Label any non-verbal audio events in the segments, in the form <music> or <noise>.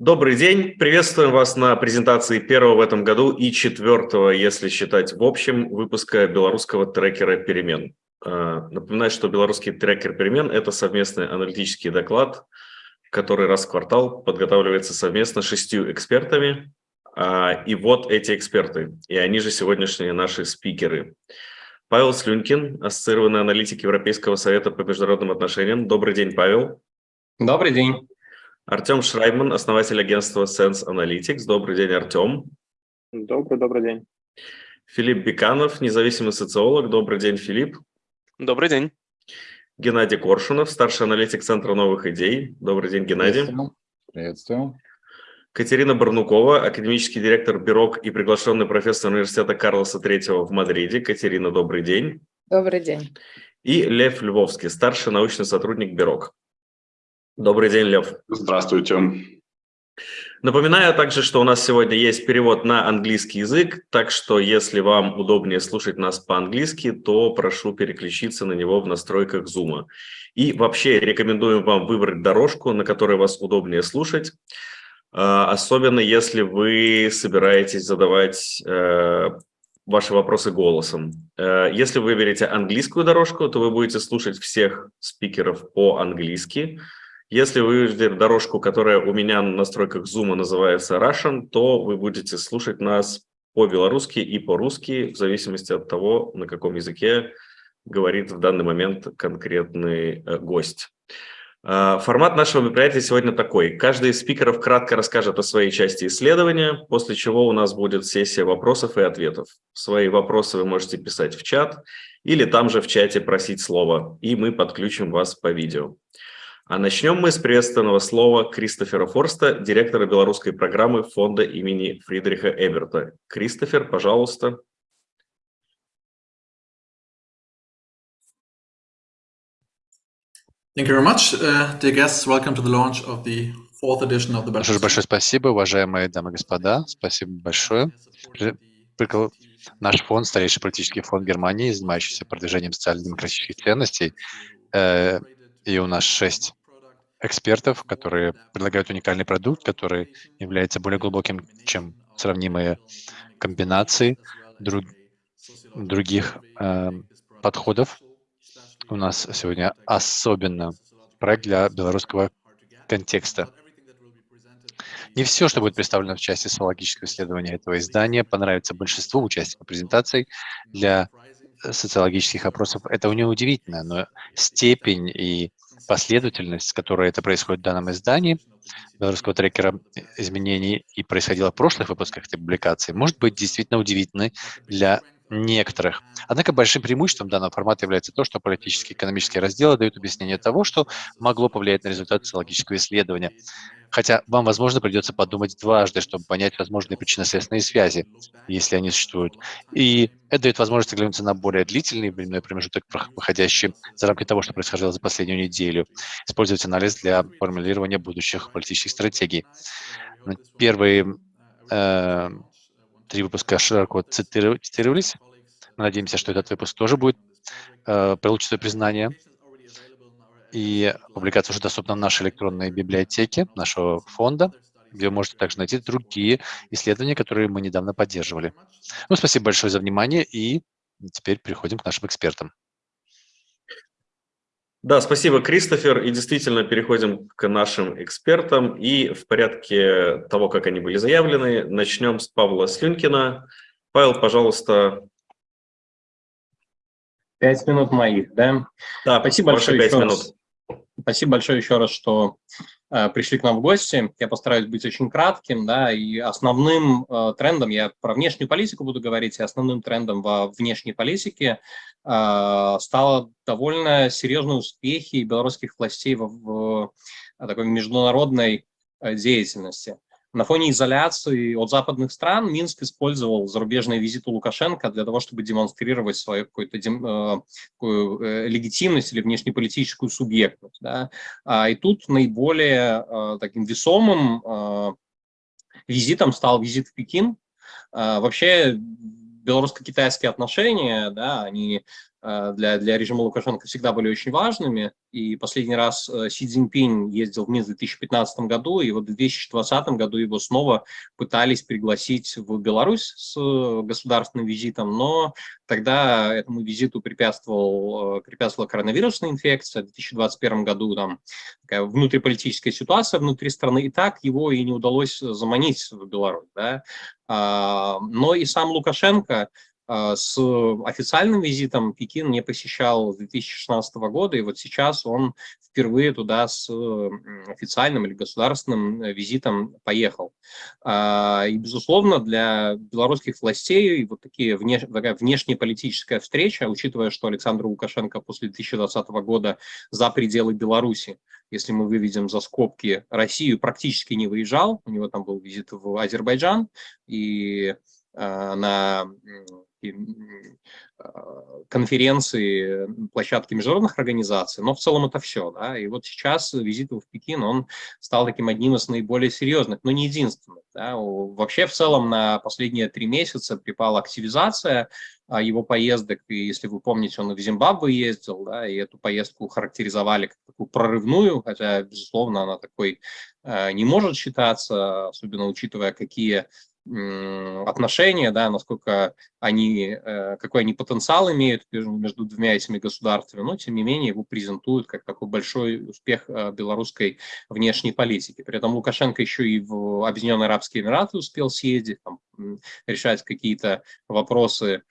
Добрый день, приветствуем вас на презентации первого в этом году и четвертого, если считать в общем, выпуска белорусского трекера перемен. А, напоминаю, что белорусский трекер перемен – это совместный аналитический доклад, который раз в квартал подготавливается совместно шестью экспертами. А, и вот эти эксперты, и они же сегодняшние наши спикеры. Павел Слюнкин, ассоциированный аналитик Европейского совета по международным отношениям. Добрый день, Павел. Добрый день. Артем Шрайбман, основатель агентства Sense Analytics. Добрый день, Артем. Добрый, добрый день. Филипп Беканов, независимый социолог. Добрый день, Филипп. Добрый день. Геннадий Коршунов, старший аналитик Центра новых идей. Добрый день, Геннадий. Приветствую. Приветствую. Катерина Барнукова, академический директор Бюрок и приглашенный профессор университета Карлоса III в Мадриде. Катерина, добрый день. Добрый день. И Лев Львовский, старший научный сотрудник Бюрок. Добрый день, Лев. Здравствуйте. Напоминаю также, что у нас сегодня есть перевод на английский язык, так что если вам удобнее слушать нас по-английски, то прошу переключиться на него в настройках Zoom. И вообще рекомендуем вам выбрать дорожку, на которой вас удобнее слушать, а, особенно если вы собираетесь задавать э, ваши вопросы голосом. Э, если вы выберете английскую дорожку, то вы будете слушать всех спикеров по-английски, если вы выберете дорожку, которая у меня на настройках Zoom называется Russian, то вы будете слушать нас по-белорусски и по-русски, в зависимости от того, на каком языке говорит в данный момент конкретный э, гость. Э, формат нашего мероприятия сегодня такой. Каждый из спикеров кратко расскажет о своей части исследования, после чего у нас будет сессия вопросов и ответов. Свои вопросы вы можете писать в чат или там же в чате просить слова, и мы подключим вас по видео. А начнем мы с приветственного слова Кристофера Форста, директора белорусской программы фонда имени Фридриха Эберта. Кристофер, пожалуйста. Thank you very much, uh, dear guests. Welcome to the launch of the fourth edition of the Большое, большое спасибо, уважаемые дамы и господа. Спасибо большое. Наш фонд, старейший политический фонд Германии, занимающийся продвижением социально-демократических ценностей, э, и у нас шесть экспертов, которые предлагают уникальный продукт, который является более глубоким, чем сравнимые комбинации друг, других э, подходов. У нас сегодня особенно проект для белорусского контекста. Не все, что будет представлено в части социологического исследования этого издания, понравится большинству участников презентаций. Для социологических опросов это неудивительно, но степень и последовательность, с которой это происходит в данном издании белорусского трекера изменений и происходило в прошлых выпусках этой публикации, может быть действительно удивительной для некоторых. Однако большим преимуществом данного формата является то, что политические и экономические разделы дают объяснение того, что могло повлиять на результат социологического исследования. Хотя вам, возможно, придется подумать дважды, чтобы понять возможные причинно-следственные связи, если они существуют. И это дает возможность оглянуться на более длительный временной промежуток, выходящий за рамки того, что происходило за последнюю неделю, использовать анализ для формулирования будущих политических стратегий. Первые э, три выпуска широко цитировались. Мы надеемся, что этот выпуск тоже будет э, получить свое признание. И публикация уже доступна в нашей электронной библиотеке нашего фонда, где вы можете также найти другие исследования, которые мы недавно поддерживали. Ну, спасибо большое за внимание, и теперь переходим к нашим экспертам. Да, спасибо, Кристофер. И действительно переходим к нашим экспертам. И в порядке того, как они были заявлены, начнем с Павла Слюнкина. Павел, пожалуйста. Пять минут моих, да? Да, спасибо большое. Пять минут. Раз. Спасибо большое еще раз, что э, пришли к нам в гости. Я постараюсь быть очень кратким, да, и основным э, трендом, я про внешнюю политику буду говорить, и основным трендом во внешней политике э, стало довольно серьезные успехи белорусских властей в, в, в такой международной э, деятельности. На фоне изоляции от западных стран Минск использовал зарубежные визиты Лукашенко для того, чтобы демонстрировать свою какую-то э, э, легитимность или внешнеполитическую субъектность. Да? А, и тут наиболее э, таким весомым э, визитом стал визит в Пекин. Э, вообще белорусско-китайские отношения, да, они для, для режима Лукашенко всегда были очень важными. И последний раз э, Си Цзиньпинь ездил в Минск в 2015 году, и вот в 2020 году его снова пытались пригласить в Беларусь с государственным визитом, но тогда этому визиту препятствовал, препятствовала коронавирусная инфекция. В 2021 году там такая внутриполитическая ситуация внутри страны, и так его и не удалось заманить в Беларусь. Да? А, но и сам Лукашенко с официальным визитом Пекин не посещал с 2016 года, и вот сейчас он впервые туда с официальным или государственным э, визитом поехал. А, и, безусловно, для белорусских властей вот такие внеш... такая внешнеполитическая встреча, учитывая, что Александр Лукашенко после 2020 года за пределы Беларуси, если мы выведем за скобки, Россию практически не выезжал, у него там был визит в Азербайджан, и а, на а, конференции, площадки международных организаций, но в целом это все. Да? И вот сейчас визит в Пекин, он стал таким одним из наиболее серьезных, но не единственным. Да? Вообще в целом на последние три месяца припала активизация а, его поездок, и если вы помните, он в Зимбабве ездил, да, и эту поездку характеризовали как такую прорывную, хотя, безусловно, она такой э, не может считаться, особенно учитывая, какие отношения, да, насколько они, э, какой они потенциал имеют между двумя этими государствами, но тем не менее его презентуют как такой большой успех э, белорусской внешней политики. При этом Лукашенко еще и в Объединенные Арабские Эмираты успел съездить, там, решать какие-то вопросы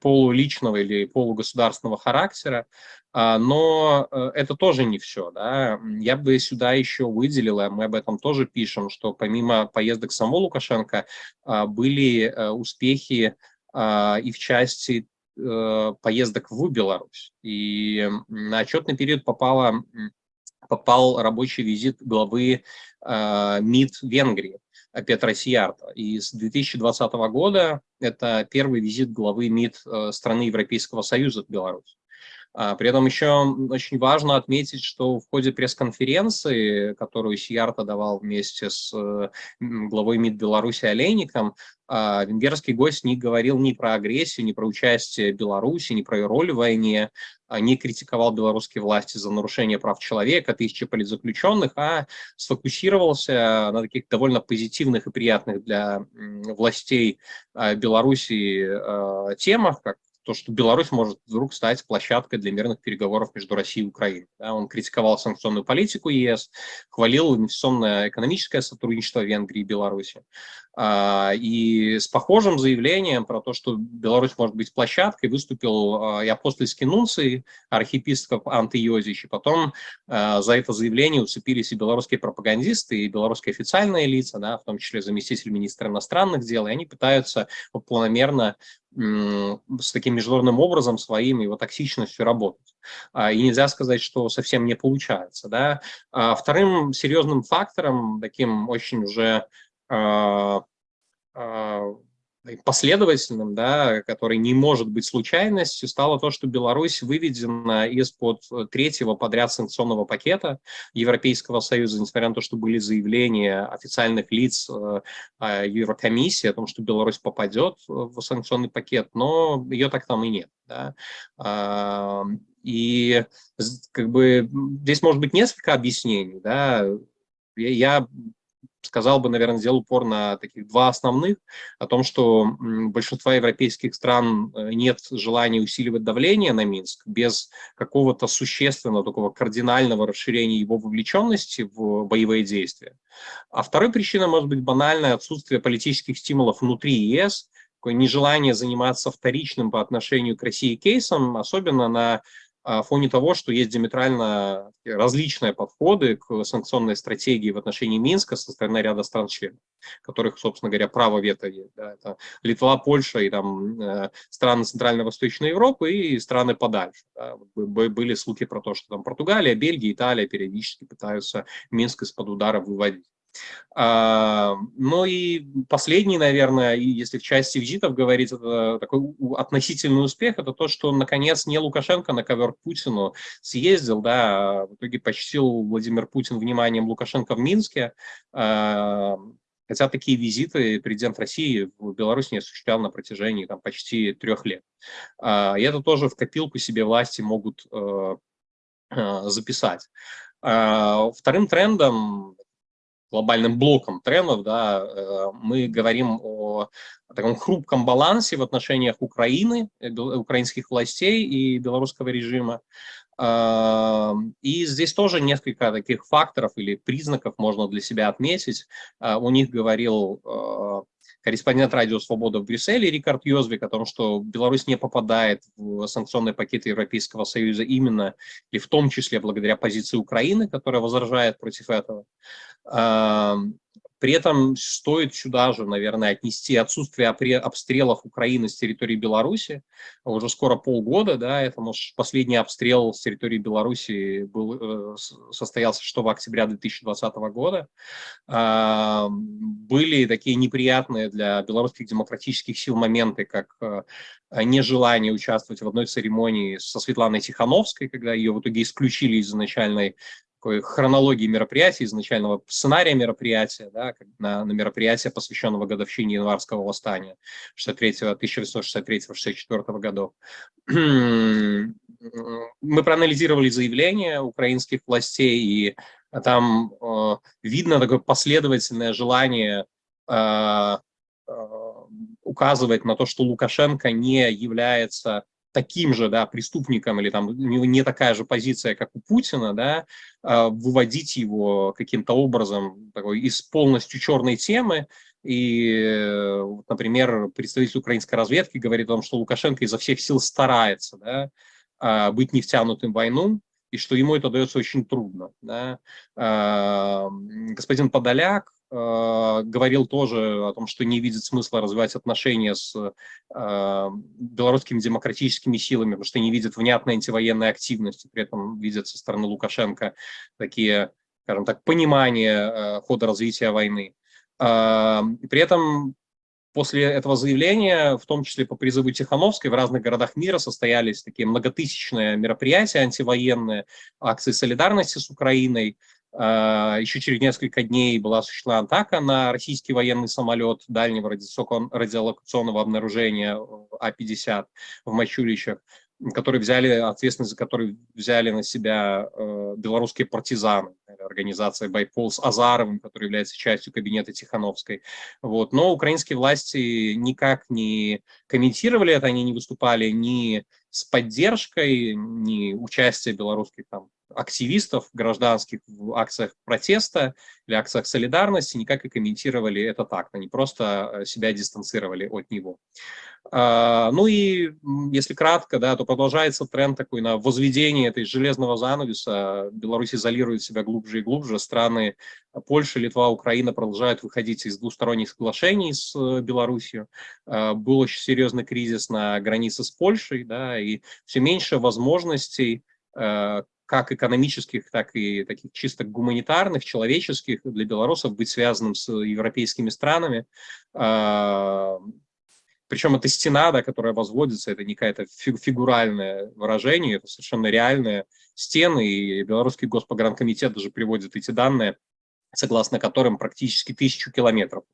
полуличного или полугосударственного характера, а, но э, это тоже не все. Да? Я бы сюда еще выделил, мы об этом тоже пишем, что помимо поездок самого Лукашенко а, были э, успехи а, и в части э, поездок в Беларусь. И на отчетный период попало, попал рабочий визит главы МИД Венгрии. Петра Сиярта. И с 2020 года это первый визит главы МИД страны Европейского Союза в Беларусь. А, при этом еще очень важно отметить, что в ходе пресс-конференции, которую Сиярта давал вместе с главой МИД Беларуси Олейником, а, венгерский гость не говорил ни про агрессию, ни про участие Беларуси, ни про ее роль в войне, а, не критиковал белорусские власти за нарушение прав человека, тысячи политзаключенных, а сфокусировался на таких довольно позитивных и приятных для властей Беларуси темах, как то, что Беларусь может вдруг стать площадкой для мирных переговоров между Россией и Украиной. Да, он критиковал санкционную политику ЕС, хвалил инвестиционное экономическое сотрудничество Венгрии и Беларуси. А, и с похожим заявлением про то, что Беларусь может быть площадкой, выступил а, и апостольский нунций, архиепископ Антиозич, и потом а, за это заявление уцепились и белорусские пропагандисты, и белорусские официальные лица, да, в том числе заместитель министра иностранных дел, и они пытаются планомерно с таким международным образом своим его токсичностью работать. И нельзя сказать, что совсем не получается. Да? Вторым серьезным фактором, таким очень уже последовательным, да, который не может быть случайностью, стало то, что Беларусь выведена из-под третьего подряд санкционного пакета Европейского Союза, несмотря на то, что были заявления официальных лиц э, а, Еврокомиссии о том, что Беларусь попадет в санкционный пакет, но ее так там и нет. Да. И как бы здесь может быть несколько объяснений. Да. Я сказал бы, наверное, сделал упор на таких два основных, о том, что большинства европейских стран э, нет желания усиливать давление на Минск без какого-то существенного, такого кардинального расширения его вовлеченности в боевые действия. А второй причиной может быть банальное отсутствие политических стимулов внутри ЕС, такое нежелание заниматься вторичным по отношению к России кейсом, особенно на а, фоне того, что есть диаметрально различные подходы к санкционной стратегии в отношении Минска со стороны ряда стран-членов, которых, собственно говоря, право вето есть. Да, это Литва, Польша и там э, страны Центрально-Восточной Европы и страны подальше. Да. Были слухи про то, что там Португалия, Бельгия, Италия периодически пытаются Минск из-под удара выводить. А, ну и последний, наверное, если в части визитов говорить, это такой относительный успех, это то, что наконец не Лукашенко на ковер к Путину съездил, да, а в итоге почтил Владимир Путин вниманием Лукашенко в Минске, а, Хотя такие визиты президент России в Беларусь не осуществлял на протяжении там, почти трех лет. И это тоже в копилку себе власти могут записать. Вторым трендом глобальным блоком трендов, да, э, мы говорим о таком хрупком балансе в отношениях Украины, э, украинских властей и белорусского режима. И здесь тоже несколько таких факторов или признаков можно для себя отметить. А, у них говорил э, корреспондент Радио Свобода в Брюсселе Рикард Йозвик о том, что Беларусь не попадает в санкционные пакеты Европейского Союза именно и в том числе благодаря позиции Украины, которая возражает против этого. При этом стоит сюда же, наверное, отнести отсутствие обстрелов Украины с территории Беларуси. Уже скоро полгода, да, это, может, последний обстрел с территории Беларуси был, э, состоялся 6 октября 2020 года. Были такие неприятные для белорусских демократических сил моменты, как э, нежелание участвовать в одной церемонии со Светланой Тихановской, когда ее в итоге исключили из изначальной хронологии мероприятия, изначального сценария мероприятия, да, на, на мероприятие, посвященного годовщине январского восстания 1863-64 годов. <clears throat> Мы проанализировали заявления украинских властей, и там э, видно такое последовательное желание э, э, указывать на то, что Лукашенко не является таким же да, преступником или там не такая же позиция, как у Путина, да, а, выводить его каким-то образом такой, из полностью черной темы. И, например, представитель украинской разведки говорит о том, что Лукашенко изо всех сил старается да, а, быть не втянутым в войну, и что ему это дается очень трудно. Да. А, господин Подоляк Э, говорил тоже о том, что не видит смысла развивать отношения с э, белорусскими демократическими силами, потому что не видит внятной антивоенной активности, при этом видят со стороны Лукашенко такие, скажем так, понимания э, хода развития войны. Э, при этом после этого заявления, в том числе по призыву Тихановской, в разных городах мира состоялись такие многотысячные мероприятия антивоенные, акции солидарности с Украиной, а, Еще через несколько дней была осуществлена атака на российский военный самолет дальнего радиолокационного обнаружения А-50 в Мачулищах, который взяли, ответственность за который взяли на себя э, белорусские партизаны, организация Байпол с Азаровым, который является частью кабинета Тихановской. Вот. Но украинские власти никак не комментировали это, они не выступали ни с поддержкой, ни участия белорусских там активистов гражданских в акциях протеста или акциях солидарности никак и комментировали это так, они просто э, себя дистанцировали от него. А, ну и если кратко, да, то продолжается тренд такой на возведение этой железного занавеса. Беларусь изолирует себя глубже и глубже. Страны Польша, Литва, Украина продолжают выходить из двусторонних соглашений с э, Беларусью. А, был очень серьезный кризис на границе с Польшей, да, и все меньше возможностей э, как экономических, так и таких чисто гуманитарных, человеческих для белорусов быть связанным с европейскими странами. А, Причем эта стена, да, которая возводится, это не какое-то фигуральное выражение, это совершенно реальные стены, и Белорусский госпогранкомитет даже приводит эти данные согласно которым практически тысячу километров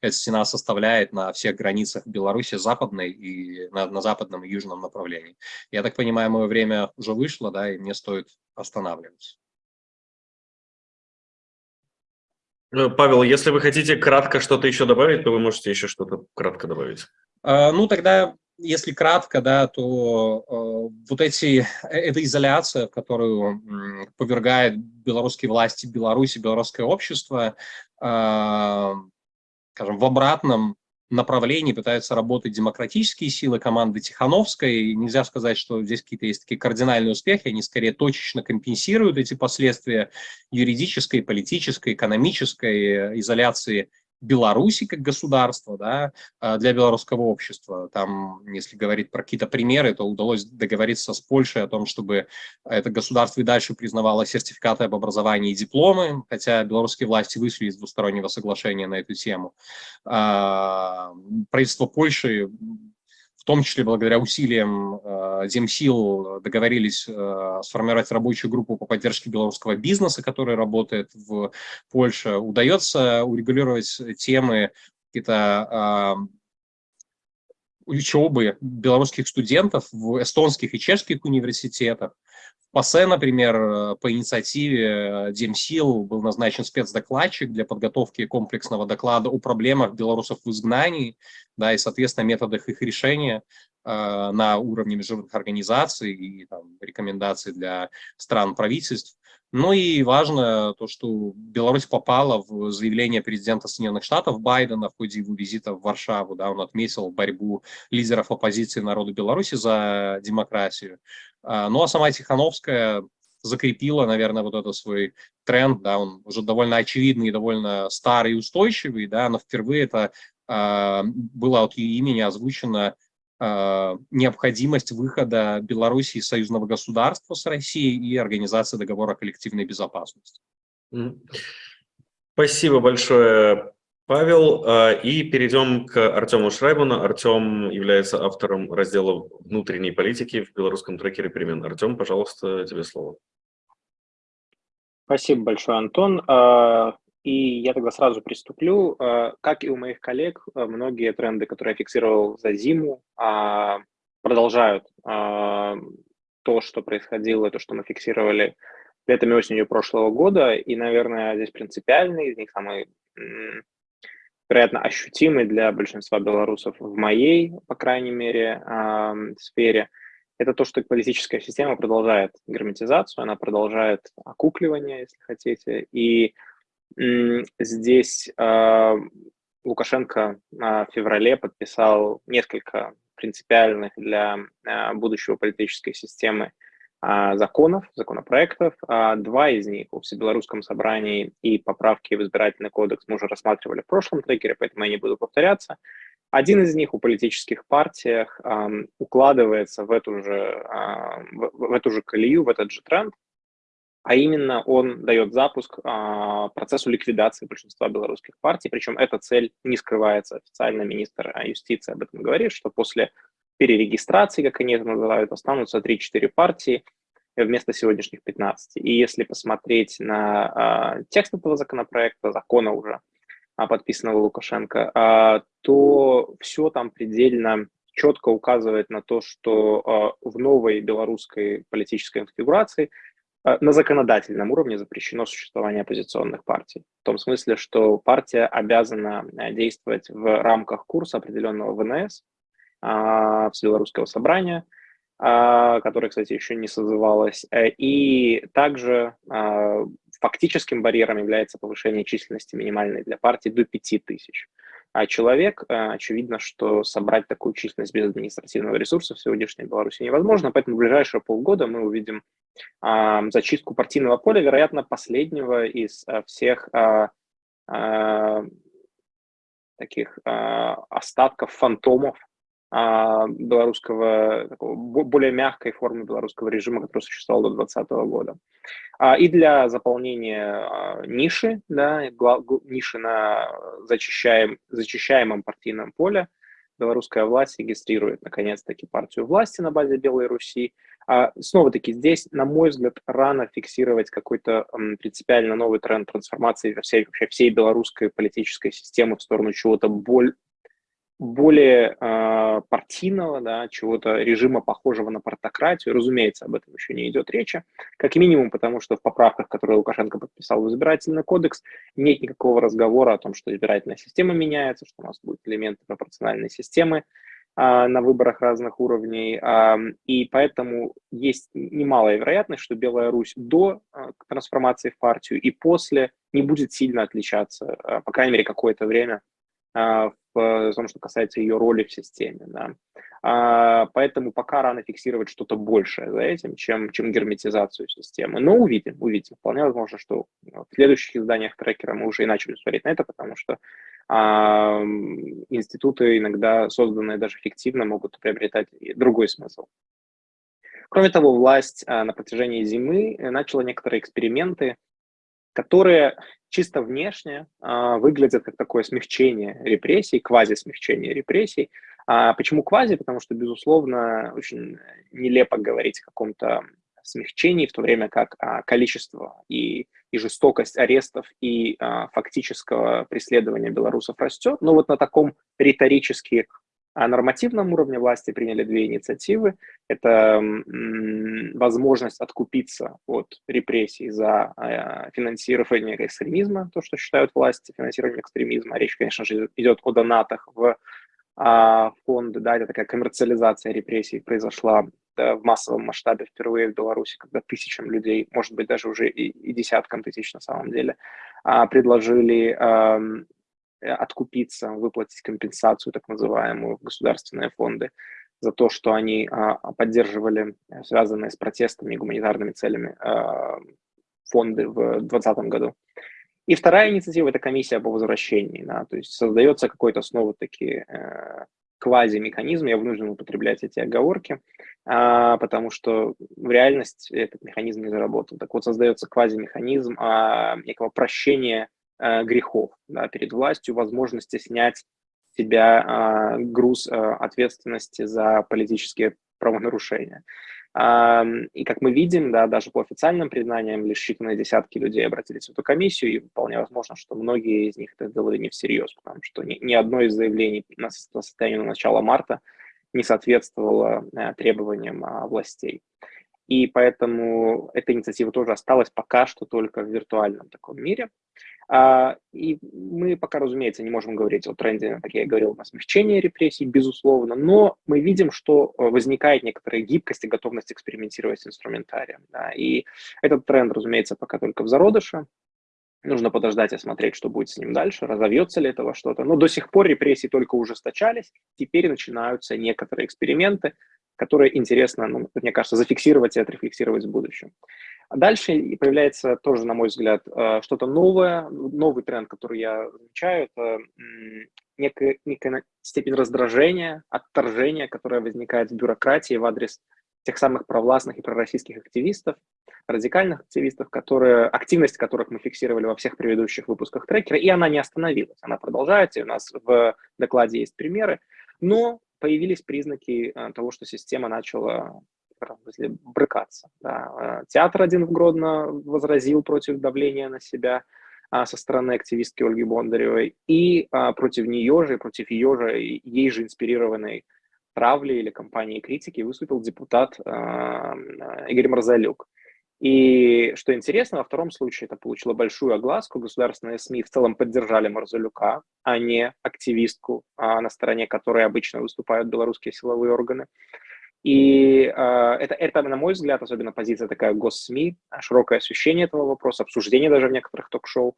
эта стена составляет на всех границах Беларуси западной и на, на западном и южном направлении. Я так понимаю, мое время уже вышло, да, и мне стоит останавливаться. Э, Павел, если вы хотите кратко что-то еще добавить, то вы можете еще что-то кратко добавить. А, ну, тогда если кратко, да, то э, вот эти, э, эта изоляция, в которую э, повергает белорусские власти Беларуси, белорусское общество, э, скажем, в обратном направлении пытаются работать демократические силы команды Тихановской. И нельзя сказать, что здесь какие-то есть такие кардинальные успехи, они скорее точечно компенсируют эти последствия юридической, политической, экономической э, изоляции Беларуси как государства, да, а, для белорусского общества. Там, если говорить про какие-то примеры, то удалось договориться с Польшей о том, чтобы это государство и дальше признавало сертификаты об образовании и дипломы, хотя белорусские власти вышли из двустороннего соглашения на эту тему. А, правительство Польши том числе благодаря усилиям Земсил договорились сформировать рабочую группу по поддержке белорусского бизнеса, который работает в Польше. Удается урегулировать темы какие-то учебы белорусских студентов в эстонских и чешских университетах. В ПАСЕ, например, э, по инициативе Демсил был назначен спецдокладчик для подготовки комплексного доклада о проблемах белорусов в изгнании, да, и, соответственно, методах их решения э, на уровне международных организаций и там, рекомендаций для стран правительств. Ну и важно то, что Беларусь попала в заявление президента Соединенных Штатов Байдена в ходе его визита в Варшаву. Да, он отметил борьбу лидеров оппозиции народу Беларуси за демократию. А, ну а сама Тихановская закрепила, наверное, вот этот свой тренд, да, он уже довольно очевидный, довольно старый и устойчивый, да, но впервые это э, было от ее имени озвучено э, необходимость выхода Беларуси из союзного государства с Россией и организации договора коллективной безопасности. Спасибо большое, Павел. А, и перейдем к Артему Шрайбану. Артем является автором раздела внутренней политики в белорусском трекере перемен. Артем, пожалуйста, тебе слово. Спасибо большое, Антон. А, и я тогда сразу приступлю. А, как и у моих коллег, многие тренды, которые я фиксировал за зиму, продолжают то, что происходило, то, что мы фиксировали летом и осенью прошлого года. И, наверное, здесь принципиальный из них самый вероятно, ощутимый для большинства белорусов в моей, по крайней мере, сфере, это то, что политическая система продолжает герметизацию, она продолжает окукливание, если хотите. И здесь э, Лукашенко в феврале подписал несколько принципиальных для э, будущего политической системы а, законов, законопроектов. А, два из них о Всебелорусском собрании и поправки в избирательный кодекс мы уже рассматривали в прошлом трекере, поэтому я не буду повторяться. Один из них о политических партиях укладывается в эту, же, в, в эту же колею, в этот же тренд, а именно он дает запуск а, процессу ликвидации большинства белорусских партий, причем эта цель не скрывается. Официально министр юстиции об этом говорит, что после перерегистрации, как они это называют, останутся 3-4 партии вместо сегодняшних 15. И если посмотреть на э, текст этого законопроекта, закона уже, а, подписанного Лукашенко, э, то все там предельно четко указывает на то, что э, в новой белорусской политической конфигурации на законодательном уровне запрещено существование оппозиционных партий. В том смысле, что партия обязана действовать в рамках курса определенного ВНС, а, Всебелорусского собрания, а, которое, кстати, еще не созывалось. Э, и также а, фактическим барьером является повышение численности минимальной для партии до 5000 а человек. Э, очевидно, что собрать такую численность без административного ресурса в сегодняшней Беларуси невозможно, поэтому в ближайшие полгода мы увидим зачистку партийного поля, вероятно, последнего из э, всех таких остатков фантомов а, белорусского, такого, более мягкой формы белорусского режима, который существовал до 2020 года. А, и для заполнения а, ниши, да, ниши на зачищаем, зачищаемом партийном поле, белорусская власть регистрирует, наконец-таки, партию власти на базе Белой Руси. А снова-таки здесь, на мой взгляд, рано фиксировать какой-то принципиально новый тренд трансформации всей, вообще всей белорусской политической системы в сторону чего-то более более э, партийного, да, чего-то режима, похожего на партократию. Разумеется, об этом еще не идет речи. Как минимум, потому что в поправках, которые Лукашенко подписал в избирательный кодекс, нет никакого разговора о том, что избирательная система меняется, что у нас будут элементы пропорциональной системы э, на выборах разных уровней. Э, и поэтому есть немалая вероятность, что Белая Русь до э, трансформации в партию и после не будет сильно отличаться, э, по крайней мере, какое-то время в в том, что касается ее роли в системе. Да. А, поэтому пока рано фиксировать что-то большее за этим, чем, чем герметизацию системы. Но увидим, увидим. Вполне возможно, что в следующих изданиях трекера мы уже и начали смотреть на это, потому что а, институты, иногда созданные даже фиктивно, могут приобретать другой смысл. Кроме того, власть а, на протяжении зимы начала некоторые эксперименты, которые чисто внешне э, выглядят как такое смягчение репрессий, квази-смягчение репрессий, А почему квази? Потому что, безусловно, очень нелепо говорить о каком-то смягчении, в то время как а, количество и, и жестокость арестов и а, фактического преследования белорусов растет. Но вот на таком риторически а, нормативном уровне власти приняли две инициативы. Это возможность откупиться от репрессий за а, финансирование экстремизма, то, что считают власти финансированием экстремизма. Речь, конечно же, идет о донатах в а, фонды, да, это такая коммерциализация репрессий произошла да, в массовом масштабе впервые в Беларуси, когда тысячам людей, может быть, даже уже и, и десяткам тысяч на самом деле, а, предложили а, откупиться, выплатить компенсацию, так называемую, в государственные фонды за то, что они а, поддерживали связанные с протестами и гуманитарными целями а, фонды в 2020 году. И вторая инициатива – это комиссия по возвращении. Да, то есть создается какой-то снова-таки э, квази-механизм, я вынужден употреблять эти оговорки, а, потому что в реальности этот механизм не заработал. Так вот, создается квази-механизм а, некого прощения а, грехов да, перед властью, возможности снять с себя а, груз а, ответственности за политические правонарушения. И как мы видим, да, даже по официальным признаниям, лишь считанные десятки людей обратились в эту комиссию, и вполне возможно, что многие из них это сделали не всерьез, потому что ни, ни одно из заявлений на состояние на начало марта не соответствовало э, требованиям а, властей. И поэтому эта инициатива тоже осталась пока что только в виртуальном таком мире. А, и мы пока, разумеется, не можем говорить о тренде, как я и говорил, на смягчение репрессий, безусловно, но мы видим, что э, возникает некоторая гибкость и готовность экспериментировать с инструментарием. Да, и этот тренд, разумеется, пока только в зародыше. Нужно подождать и смотреть, что будет с ним дальше, разовьется ли этого что-то. Но до сих пор репрессии только ужесточались, теперь начинаются некоторые эксперименты, которые интересно, ну, мне кажется, зафиксировать и отрефлексировать в будущем. А дальше появляется тоже, на мой взгляд, э, что-то новое, новый тренд, который я замечаю, это некая, некая степень раздражения, отторжения, которая возникает в бюрократии в адрес тех самых провластных и пророссийских активистов, радикальных активистов, которые, активность которых мы фиксировали во всех предыдущих выпусках трекера, и она не остановилась, она продолжается, и у нас в докладе есть примеры, но появились признаки э, того, что система начала брыкаться. Да. Э, театр один в Гродно возразил против давления на себя а, со стороны активистки Ольги Бондаревой, и а, против нее же, против ее же, ей же инспирированной травли или кампании критики выступил депутат а, Игорь Марзалюк. И что интересно, во втором случае это получило большую огласку. Государственные СМИ в целом поддержали Марзалюка, а не активистку, а на стороне которой обычно выступают белорусские силовые органы. И э, это, это, на мой взгляд, особенно позиция такая госсми, широкое освещение этого вопроса, обсуждение даже в некоторых ток-шоу,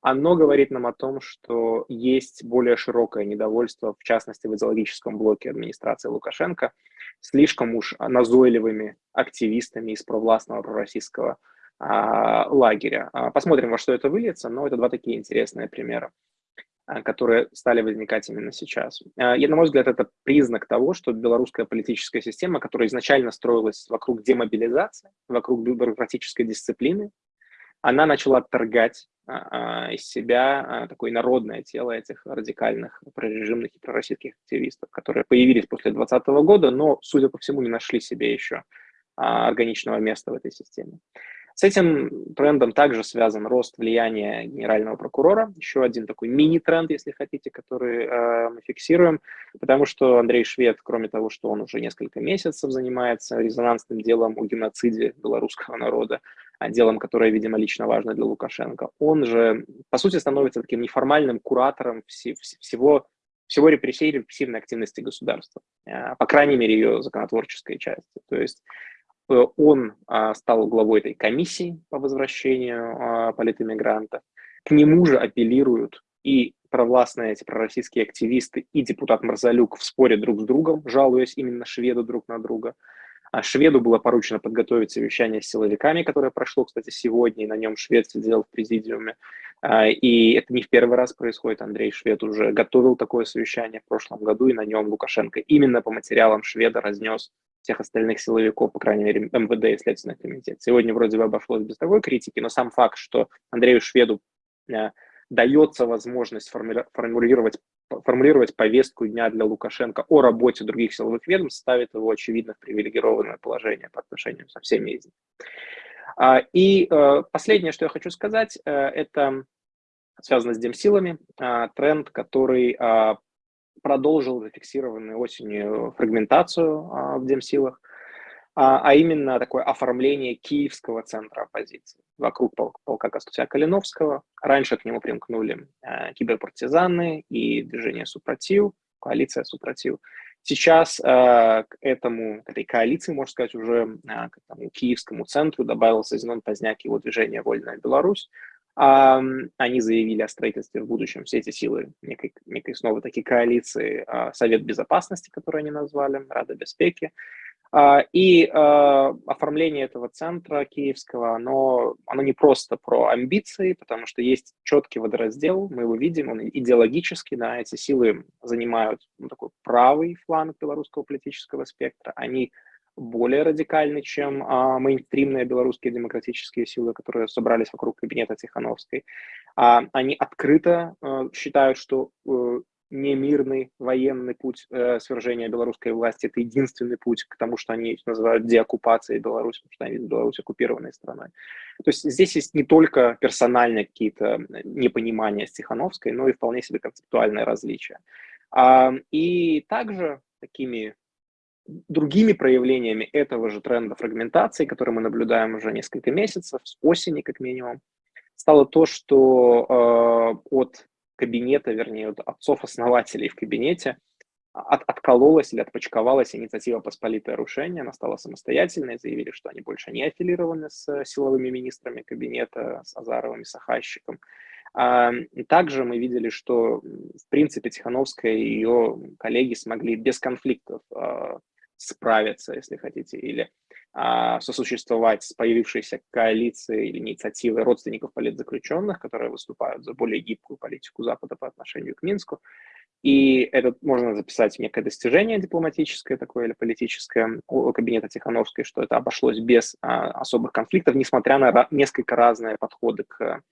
оно говорит нам о том, что есть более широкое недовольство, в частности, в идеологическом блоке администрации Лукашенко, слишком уж назойливыми активистами из провластного пророссийского а, лагеря. А, посмотрим, во что это выльется, но это два такие интересные примера. А, которые стали возникать именно сейчас. А, и, на мой взгляд, это признак того, что белорусская политическая система, которая изначально строилась вокруг демобилизации, вокруг бюрократической дисциплины, она начала отторгать а, из себя такое народное тело этих радикальных прорежимных и пророссийских активистов, которые появились после 2020 года, но, судя по всему, не нашли себе еще органичного места в этой системе. С этим трендом также связан рост влияния генерального прокурора, еще один такой мини-тренд, если хотите, который э, мы фиксируем, потому что Андрей Швед, кроме того, что он уже несколько месяцев занимается резонансным делом о геноциде белорусского народа, а делом, которое, видимо, лично важно для Лукашенко, он же, по сути, становится таким неформальным куратором всего всего репрессии репрессивной активности государства, э, по крайней мере, ее законотворческой части. То есть он а, стал главой этой комиссии по возвращению а, политэмигрантов. К нему же апеллируют и провластные эти пророссийские активисты, и депутат Марзалюк в споре друг с другом, жалуясь именно шведу друг на друга. А шведу было поручено подготовить совещание с силовиками, которое прошло, кстати, сегодня, и на нем швед сидел в президиуме. И это не в первый раз происходит. Андрей Швед уже готовил такое совещание в прошлом году, и на нем Лукашенко именно по материалам шведа разнес всех остальных силовиков, по крайней мере, МВД и Следственный комитет. Сегодня вроде бы обошлось без такой критики, но сам факт, что Андрею Шведу э, дается возможность формулировать, формулировать повестку дня для Лукашенко о работе других силовых ведомств, ставит его, очевидно, в привилегированное положение по отношению со всеми из них. А, и э, последнее, что я хочу сказать, э, это связано с демсилами, а, тренд, который а, продолжил зафиксированную осенью фрагментацию в демсилах, а именно такое оформление киевского центра оппозиции вокруг полка Костуся Калиновского. Раньше к нему примкнули киберпартизаны и движение Супротив, коалиция Супротив. Сейчас э, к этому, к этой коалиции, можно сказать, уже э, к этому киевскому центру добавился Зенон Поздняк его движение «Вольная Беларусь». Э, они заявили о строительстве в будущем все эти силы некой, некой снова таки коалиции э, Совет Безопасности, который они назвали, Рада Беспеки. А, и а, оформление этого центра киевского, оно, оно не просто про амбиции, потому что есть четкий водораздел, мы его видим, он идеологический, да, эти силы занимают ну, такой правый фланг белорусского политического спектра, они более радикальны, чем а, мейнстримные белорусские демократические силы, которые собрались вокруг кабинета Тихановской. А, они открыто а, считают, что а, немирный военный путь э, свержения белорусской власти. Это единственный путь к тому, что они называют деоккупацией Беларуси, потому что они Беларусь оккупированной страной. То есть здесь есть не только персональные какие-то непонимания с Тихановской, но и вполне себе концептуальное различие. А, и также такими другими проявлениями этого же тренда фрагментации, который мы наблюдаем уже несколько месяцев, с осени как минимум, стало то, что э, от кабинета, вернее, от отцов-основателей в кабинете от, откололась или отпочковалась инициатива «Посполитое рушение», она стала самостоятельной, заявили, что они больше не аффилированы с силовыми министрами кабинета, с Азаровым и Сахащиком. А, также мы видели, что, в принципе, Тихановская и ее коллеги смогли без конфликтов а, справиться, если хотите, или а, сосуществовать с появившейся коалицией или инициативой родственников политзаключенных, которые выступают за более гибкую политику Запада по отношению к Минску. И это можно записать некое достижение дипломатическое такое или политическое у кабинета Тихановской, что это обошлось без а, особых конфликтов, несмотря на несколько разные подходы к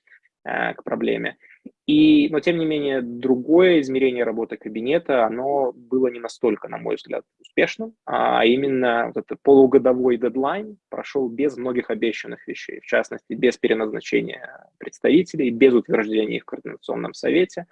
Э, к проблеме. И, но, тем не менее, другое измерение работы кабинета, оно было не настолько, на мой взгляд, успешным, а именно вот этот полугодовой дедлайн прошел без многих обещанных вещей, в частности, без переназначения представителей, без утверждения их в Координационном совете.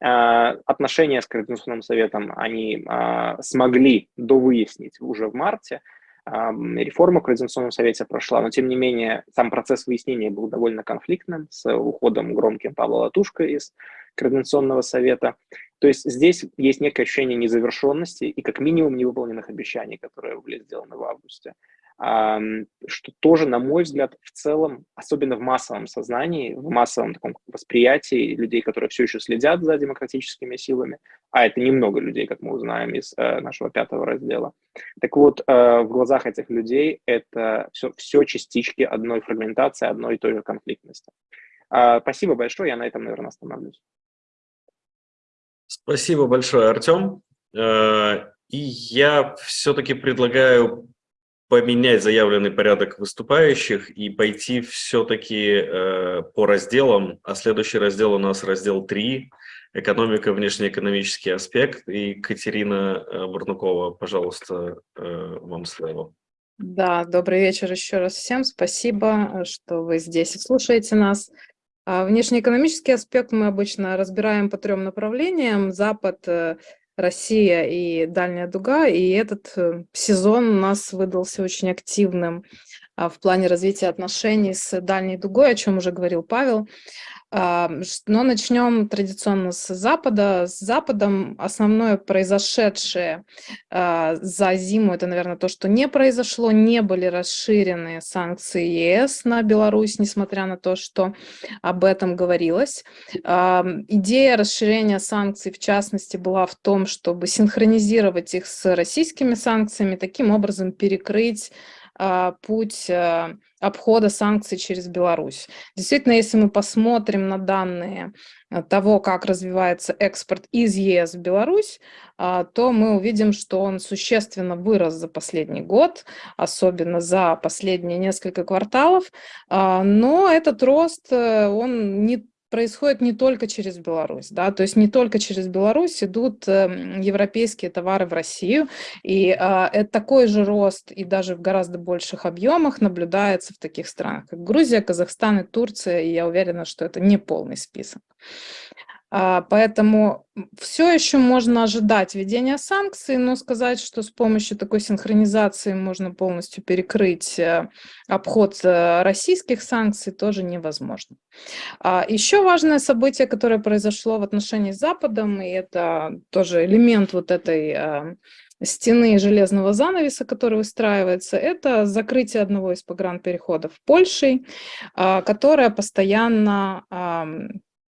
Э, отношения с Координационным советом они э, смогли довыяснить уже в марте, реформа в Координационном совете прошла, но тем не менее сам процесс выяснения был довольно конфликтным с уходом громким Павла Латушка из Координационного совета. То есть здесь есть некое ощущение незавершенности и как минимум невыполненных обещаний, которые были сделаны в августе что тоже, на мой взгляд, в целом, особенно в массовом сознании, в массовом таком восприятии людей, которые все еще следят за демократическими силами, а это немного людей, как мы узнаем из э, нашего пятого раздела. Так вот, э, в глазах этих людей это все, все частички одной фрагментации, одной и той же конфликтности. Э, спасибо большое, я на этом, наверное, остановлюсь. Спасибо большое, Артем. Э, и я все-таки предлагаю поменять заявленный порядок выступающих и пойти все-таки э, по разделам. А следующий раздел у нас раздел 3 «Экономика, внешнеэкономический аспект». И Катерина э, Бурнукова, пожалуйста, э, вам слово. Да, добрый вечер еще раз всем. Спасибо, что вы здесь и слушаете нас. А внешнеэкономический аспект мы обычно разбираем по трем направлениям. Запад э, Россия и Дальняя Дуга, и этот э, сезон у нас выдался очень активным а, в плане развития отношений с Дальней Дугой, о чем уже говорил Павел. Но начнем традиционно с Запада. С Западом основное произошедшее а, за зиму, это, наверное, то, что не произошло, не были расширены санкции ЕС на Беларусь, несмотря на то, что об этом говорилось. Идея расширения санкций, в частности, была в том, чтобы синхронизировать их с российскими санкциями, таким образом перекрыть а, путь э, обхода санкций через Беларусь. Действительно, если мы посмотрим на данные э, того, как развивается экспорт из ЕС в Беларусь, а, то мы увидим, что он существенно вырос за последний год, особенно за последние несколько кварталов, а, но этот рост, э, он не происходит не только через Беларусь, да, то есть не только через Беларусь идут э, европейские товары в Россию, и э, это такой же рост и даже в гораздо больших объемах наблюдается в таких странах, как Грузия, Казахстан и Турция, и я уверена, что это не полный список. А, поэтому все еще можно ожидать введения санкций, но сказать, что с помощью такой синхронизации можно полностью перекрыть э, обход э, российских санкций, тоже невозможно. А, еще важное событие, которое произошло в отношении с Западом, и это тоже элемент вот этой э, стены железного занавеса, который выстраивается, это закрытие одного из погранпереходов Польшей, а, которая постоянно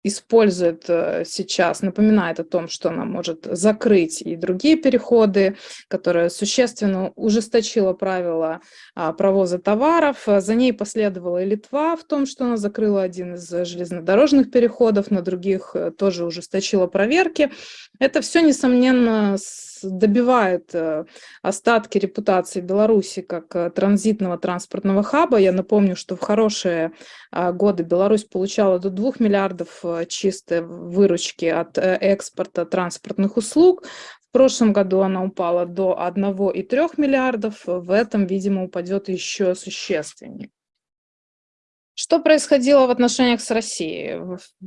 использует э, сейчас, напоминает о том, что она может закрыть и другие переходы, которая существенно ужесточила правила а, провоза товаров. За ней последовала и Литва в том, что она закрыла один из железнодорожных переходов, на других э, тоже ужесточила проверки. Это все, несомненно, добивает э, остатки репутации Беларуси как э, транзитного транспортного хаба. Я напомню, что в хорошие а, годы Беларусь получала до 2 миллиардов э, чистой выручки от экспорта транспортных услуг. В прошлом году она упала до 1,3 миллиардов. В этом, видимо, упадет еще существеннее. Что происходило в отношениях с Россией?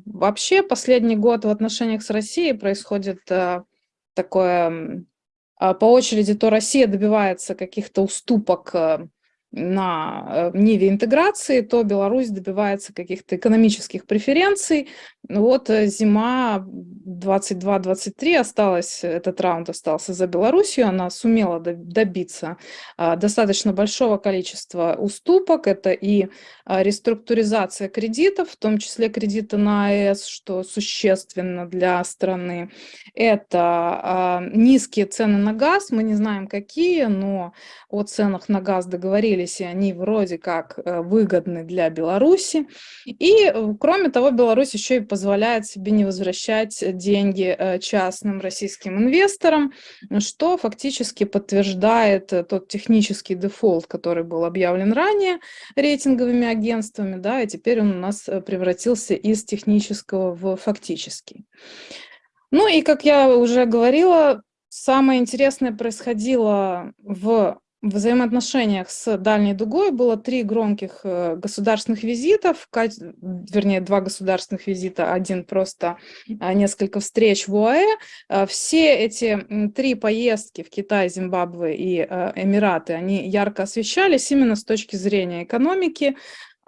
Вообще последний год в отношениях с Россией происходит такое а, по очереди, то Россия добивается каких-то уступок э, на э, ниве интеграции, то Беларусь добивается каких-то экономических преференций. Вот э, зима 22-23 осталась, этот раунд остался за Белоруссию, она сумела добиться а, достаточно большого количества уступок, это и а, реструктуризация кредитов, в том числе кредиты на АЭС, что существенно для страны, это а, низкие цены на газ, мы не знаем какие, но о ценах на газ договорились, и они вроде как э, выгодны для Беларуси. И, э, кроме того, Беларусь еще и позволяет себе не возвращать деньги э, частным российским инвесторам, что фактически подтверждает тот технический дефолт, который был объявлен ранее рейтинговыми агентствами, да, и теперь он у нас превратился из технического в фактический. Ну и, как я уже говорила, самое интересное происходило в в взаимоотношениях с Дальней Дугой было три громких э, государственных визитов, вернее, два государственных визита, один просто а, несколько встреч в ОАЭ. А, все эти три поездки в Китай, Зимбабве и э, Эмираты, они ярко освещались именно с точки зрения экономики,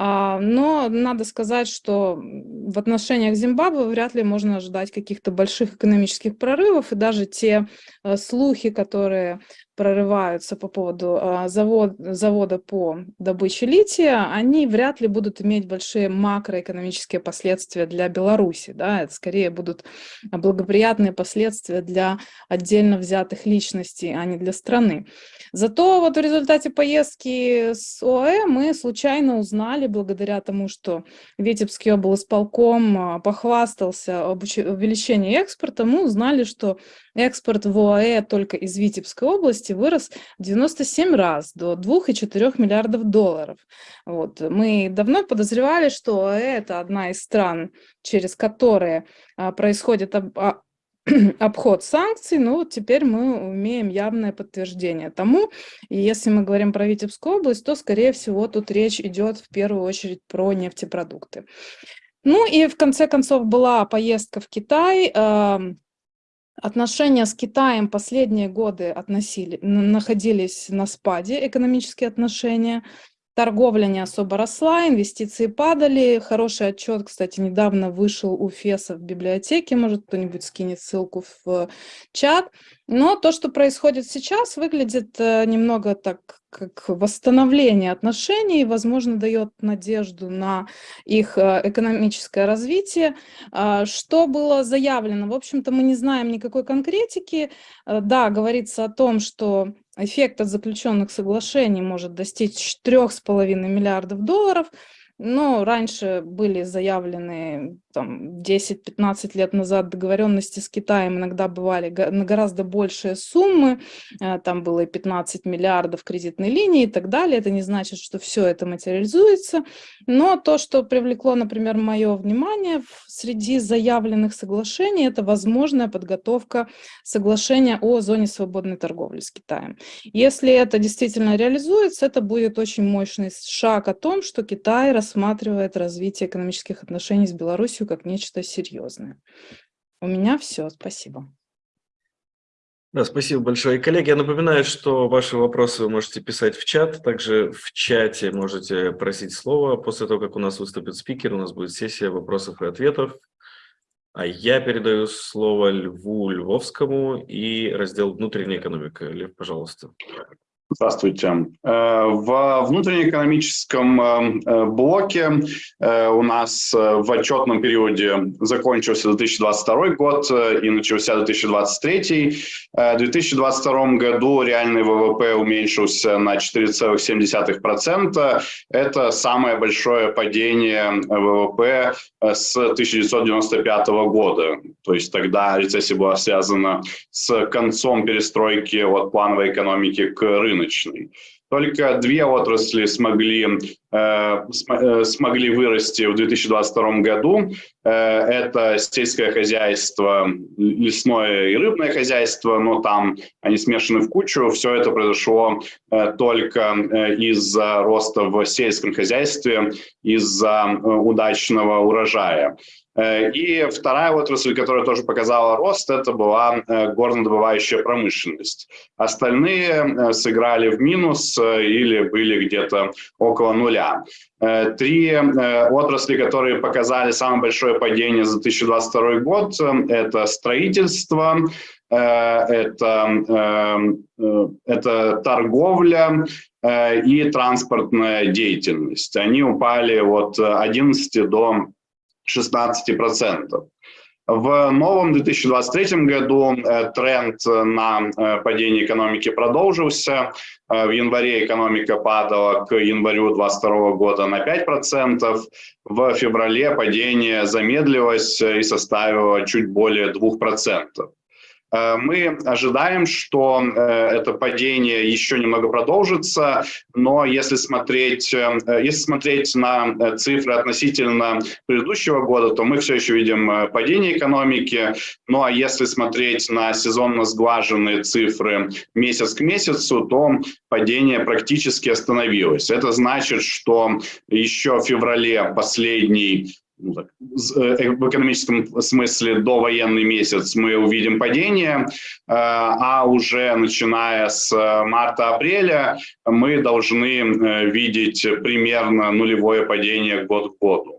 а, но надо сказать, что в отношениях Зимбабве вряд ли можно ожидать каких-то больших экономических прорывов, и даже те э, слухи, которые прорываются по поводу а, завод, завода по добыче лития, они вряд ли будут иметь большие макроэкономические последствия для Беларуси. Да? Это скорее будут благоприятные последствия для отдельно взятых личностей, а не для страны. Зато вот в результате поездки с ОАЭ мы случайно узнали, благодаря тому, что Витебский облсполком а, похвастался об увеличении экспорта, мы узнали, что экспорт в ОАЭ только из Витебской области вырос 97 раз до 2,4 миллиардов долларов. Вот. Мы давно подозревали, что это одна из стран, через которые а, происходит об, а, <clears throat> обход санкций, но вот теперь мы имеем явное подтверждение тому. И если мы говорим про Витебскую область, то, скорее всего, тут речь идет в первую очередь про нефтепродукты. Ну и в конце концов была поездка в Китай, Отношения с Китаем последние годы относили, находились на спаде, экономические отношения. Торговля не особо росла, инвестиции падали. Хороший отчет, кстати, недавно вышел у ФЕСа в библиотеке, может кто-нибудь скинет ссылку в чат. Но то, что происходит сейчас, выглядит э, немного так, как восстановление отношений, возможно, дает надежду на их э, экономическое развитие. А, что было заявлено? В общем-то, мы не знаем никакой конкретики. Э, да, говорится о том, что эффект от заключенных соглашений может достичь 3,5 миллиардов долларов, но раньше были заявлены там 10-15 лет назад договоренности с Китаем иногда бывали на гораздо большие суммы, э, там было и 15 миллиардов кредитной линии и так далее. Это не значит, что все это материализуется, но то, что привлекло, например, мое внимание среди заявленных соглашений, это возможная подготовка соглашения о зоне свободной торговли с Китаем. Если это действительно реализуется, это будет очень мощный шаг о том, что Китай рассматривает развитие экономических отношений с Беларусью как нечто серьезное. У меня все, спасибо. Да, спасибо большое. И, коллеги, я напоминаю, что ваши вопросы вы можете писать в чат. Также в чате можете просить слова. После того, как у нас выступит спикер, у нас будет сессия вопросов и ответов. А я передаю слово Льву Львовскому и раздел «Внутренняя экономика». Лев, пожалуйста. Здравствуйте. Э, в внутреннеэкономическом э, э, блоке у нас в отчетном периоде закончился 2022 год и начался 2023. В 2022 году реальный ВВП уменьшился на 4,7%. Это самое большое падение ВВП с 1995 года. То есть тогда рецессия была связана с концом перестройки от плановой экономики к рынку рыночной. Только две отрасли смогли, э, э смогли вырасти в 2022 году. Э, это сельское хозяйство, лесное и рыбное хозяйство, но там они смешаны в кучу. Все это произошло э, только э, из-за роста в сельском хозяйстве, из-за э, удачного урожая. Э, и вторая отрасль, которая тоже показала рост, это была э, горнодобывающая промышленность. Остальные э, сыграли в минус или были где-то около нуля. Три отрасли, которые показали самое большое падение за 2022 год, это строительство, это, это торговля и транспортная деятельность. Они упали от 11 до 16%. В новом 2023 году э, тренд на э, падение экономики продолжился. Э, в январе экономика падала к январю 2022 года на 5%. В феврале падение замедлилось и составило чуть более 2%. Э, мы ожидаем, что э, это падение еще немного продолжится, но если смотреть, э, если смотреть на цифры относительно предыдущего года, то мы все еще видим падение экономики. Ну а если смотреть на сезонно сглаженные цифры месяц к месяцу, то падение практически остановилось. Это значит, что еще в феврале последний ну, так, э, в экономическом смысле до военный месяц мы увидим падение, э, а уже начиная с марта-апреля мы должны э, видеть примерно нулевое падение год к году.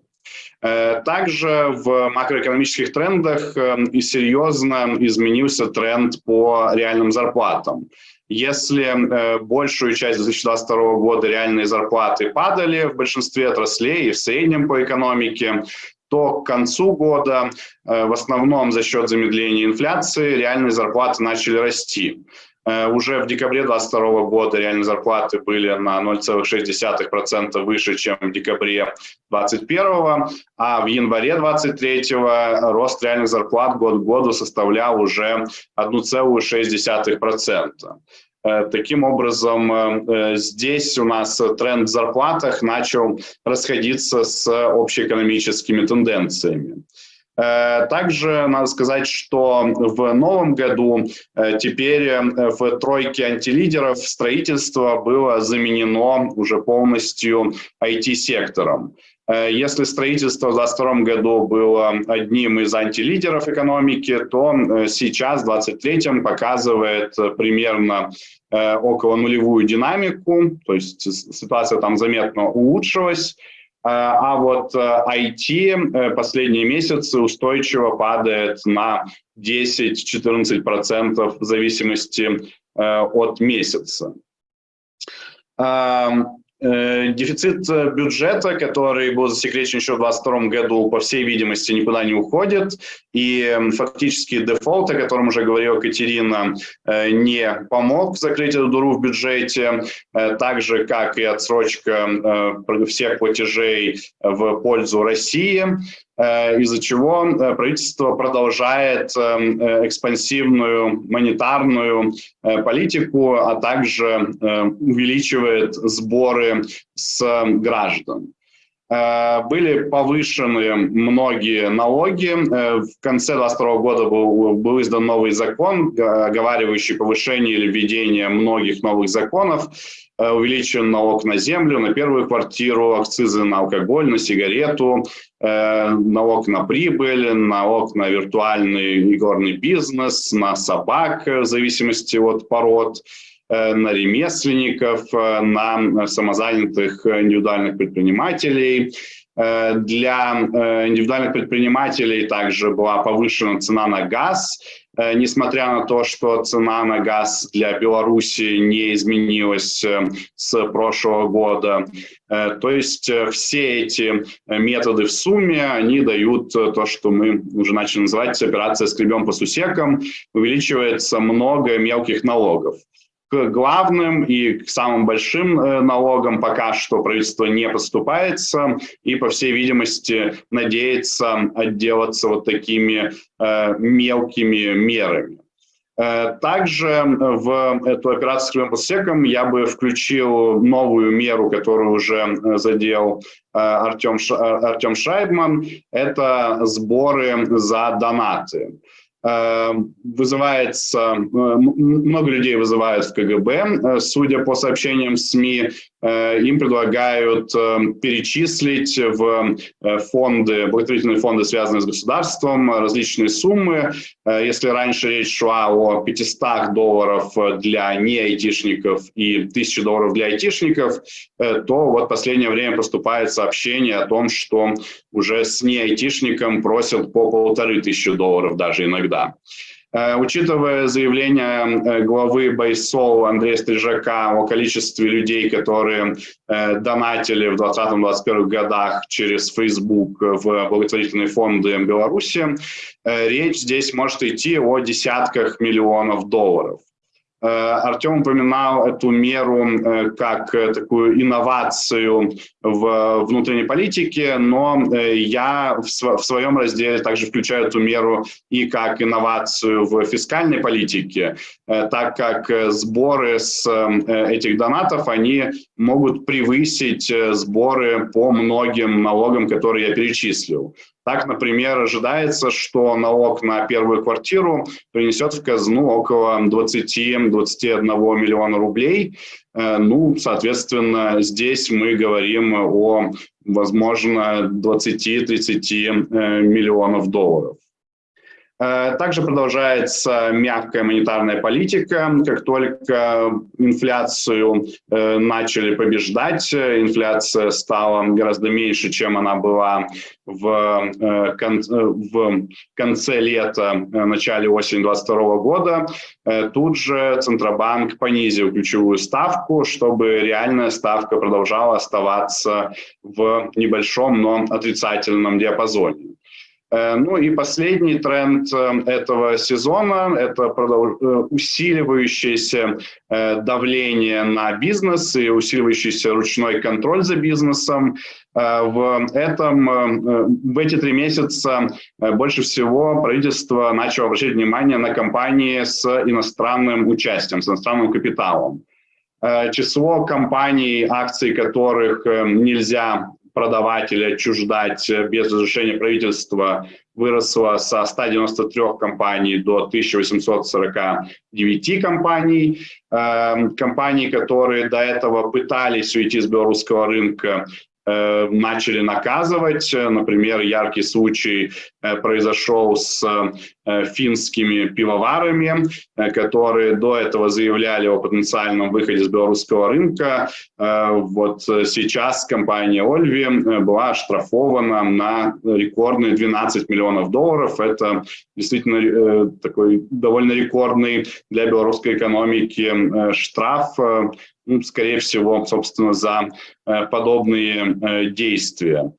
Также в макроэкономических трендах и серьезно изменился тренд по реальным зарплатам. Если э, большую часть 2022 года реальные зарплаты падали в большинстве отраслей и в среднем по экономике, то к концу года э, в основном за счет замедления инфляции реальные зарплаты начали расти. Э, уже в декабре 2022 года реальные зарплаты были на 0,6% выше, чем в декабре 2021, а в январе 2023 рост реальных зарплат год к году составлял уже 1,6%. Э, таким образом, э, здесь у нас тренд в зарплатах начал расходиться с общеэкономическими тенденциями. Э, также надо сказать, что в новом году э, теперь э, в тройке антилидеров строительство было заменено уже полностью IT-сектором. Если строительство в 2022 году было одним из антилидеров экономики, то сейчас, в 2023, показывает примерно около нулевую динамику, то есть ситуация там заметно улучшилась. Э, а вот IT э, э, последние месяцы устойчиво падает на 10-14% в зависимости от месяца. Эм, Э, дефицит э, бюджета, который был засекречен еще в 2022 году, по всей видимости, никуда не уходит. И фактически дефолт, о котором уже говорила Катерина, э, не помог закрыть эту дуру в бюджете, так же, как и отсрочка всех платежей в пользу России. Из-за чего правительство продолжает экспансивную монетарную политику, а также увеличивает сборы с граждан. Э, были повышены многие налоги. Э, в конце 2022 года был, был издан новый закон, оговаривающий повышение или введение многих новых законов. Э, увеличен налог на землю, на первую квартиру, акцизы на алкоголь, на сигарету, налог на прибыль, налог на виртуальный игорный бизнес, на собак в зависимости от пород. Э, на ремесленников, э, на самозанятых индивидуальных предпринимателей. Э, для индивидуальных предпринимателей также была повышена цена на газ, несмотря на то, что цена на газ для Беларуси не изменилась с прошлого года. То есть все эти методы в сумме, они дают то, что мы уже начали называть операция «скребем по сусекам», увеличивается много мелких налогов к главным и к самым большим э, налогам пока что правительство не поступается и, по всей видимости, надеется отделаться вот такими э, мелкими мерами. Э, также в эту операцию с посеком я бы включил новую меру, которую уже задел Артем, Артем Шайбман. Это сборы за донаты. Эм, вызывается, э, много людей вызывают в КГБ, э, судя по сообщениям СМИ, им предлагают перечислить в фонды, благотворительные фонды, связанные с государством, различные суммы. Если раньше речь шла о 500 долларов для не-айтишников и 1000 долларов для айтишников, то вот в последнее время поступает сообщение о том, что уже с не-айтишником просят по полторы тысячи долларов даже иногда. Э, учитывая заявление э, главы Байсол Андрея Стрижака о количестве людей, которые э, донатили в 2020-2021 годах через Facebook в благотворительные фонды Беларуси, речь здесь может идти о десятках миллионов долларов. Э, Артем упоминал эту меру э, как э, такую инновацию в внутренней политике, но я в своем разделе также включаю эту меру и как инновацию в фискальной политике, так как сборы с этих донатов, они могут превысить сборы по многим налогам, которые я перечислил. Так, например, ожидается, что налог на первую квартиру принесет в казну около 20-21 миллиона рублей. Э, ну, соответственно, здесь мы говорим о, возможно, 20-30 э, миллионов долларов. Э, также продолжается мягкая монетарная политика. Как только инфляцию э, начали побеждать, инфляция стала гораздо меньше, чем она была в, э, в конце лета, начале осени 2022 года. Тут же Центробанк понизил ключевую ставку, чтобы реальная ставка продолжала оставаться в небольшом, но отрицательном диапазоне. Э, ну и последний тренд э, этого сезона – это э, усиливающееся давление на бизнес и усиливающийся ручной контроль за бизнесом. В, этом, в эти три месяца больше всего правительство начало обращать внимание на компании с иностранным участием, с иностранным капиталом. Число компаний, акций которых нельзя продавать или отчуждать без разрешения правительства выросла со 193 компаний до 1849 компаний. Эм, компании, которые до этого пытались уйти с белорусского рынка, Э, начали наказывать. Например, яркий случай э, произошел с э, финскими пивоварами, которые до этого заявляли о потенциальном выходе с белорусского рынка. Вот сейчас компания Ольви была оштрафована на рекордные 12 миллионов долларов. Это действительно такой довольно рекордный для белорусской экономики штраф скорее всего, собственно, за э, подобные э, действия.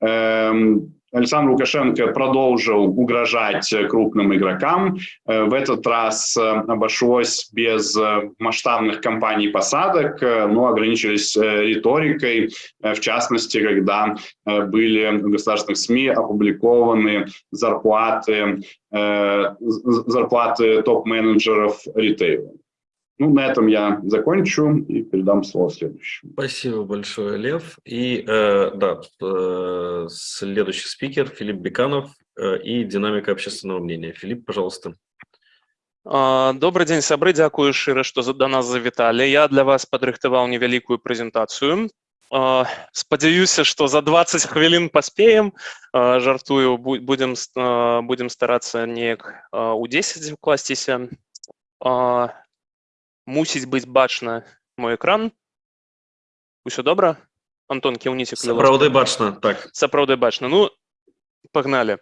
Эм, Александр Лукашенко продолжил угрожать крупным игрокам. В этот раз обошлось без масштабных кампаний посадок, но ограничились риторикой, в частности, когда были в государственных СМИ опубликованы зарплаты, зарплаты топ-менеджеров ритейла. Ну, на этом я закончу и передам слово следующему. Спасибо большое, Лев. И э, да, э, следующий спикер Филипп Беканов э, и динамика общественного мнения. Филипп, пожалуйста. Добрый день, сябры, дзякую шчыра, што да нас завіталі. Я для вас падрыхтаваў невялікую прэзентацыю. Спадзяюся, што за 20 хвілін паспеем. Жартую, будем, будем старацца неяк у 10 укласціся мусіць быць бачна мой экран усё добра Антон кіўніце сапраўды бачна так сапраўды бачна ну погнали.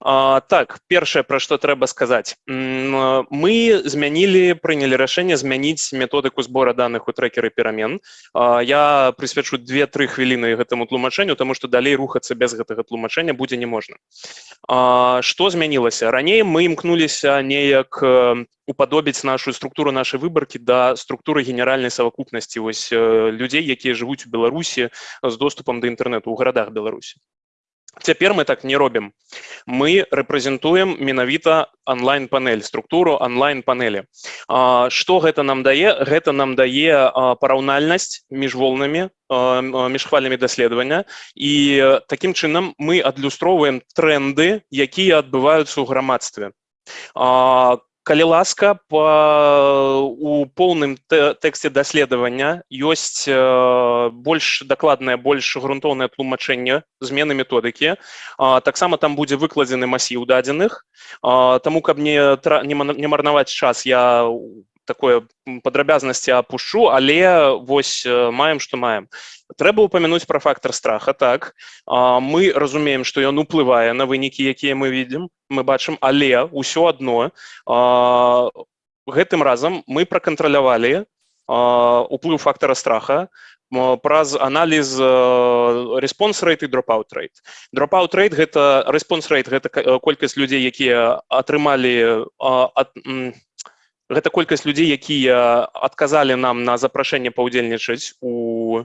А, так першае пра што трэба сказаць мы змянілі прынялі рашэнне змяніць методыку збора даных у трекеры перамен а, я прысвячу две-тры хвіліны гэтаму тлумачэнню тому что далей рухацца без гэтага тлумачэння будзе не можна что змянілася раней мы імкнуліся неяк уподобіць нашу структуру нашай выбаркі да структуры генеральнай совокупнасці вось людзей якія жывуць у беларусі з доступам да інтэрнэту ў гарадах беларусі Цяпер мы так не робім. Мы рэпрэзентуем менавіта онлайн-панель, структуру онлайн-панелі. Што гэта нам дае? Гэта нам дае параўнальнасць між волнамі, між хвалямі даследавання. І такім чынам мы адлюстроўваем тренды, якія адбываюцца ў грамадстве калі ласка по у поўным тэксце даследавання ёсць больш дакладнае больш грунтоўнае тлумачэнне змены методыкі таксама там будзе выкладзены масіў дадзеных таму каб не не марнаваць час я такое падрабязнасці апушу але вось маем што маем. Трэба упомянуть про фактор страха так. Мы разумеем что ён уплывае на вынікі якія мы видим. Мы бачым але ўсё одно. Гэтым разам мы пракантралявалі уплыў фактора страха праз аналіз response rate і dropout rate. Dropout rate гэта response rate гэта колькасць людзей якія атрымалі ад гэта колькасць людзей якія адказалі нам на запрашэнне паўдзельнічаць у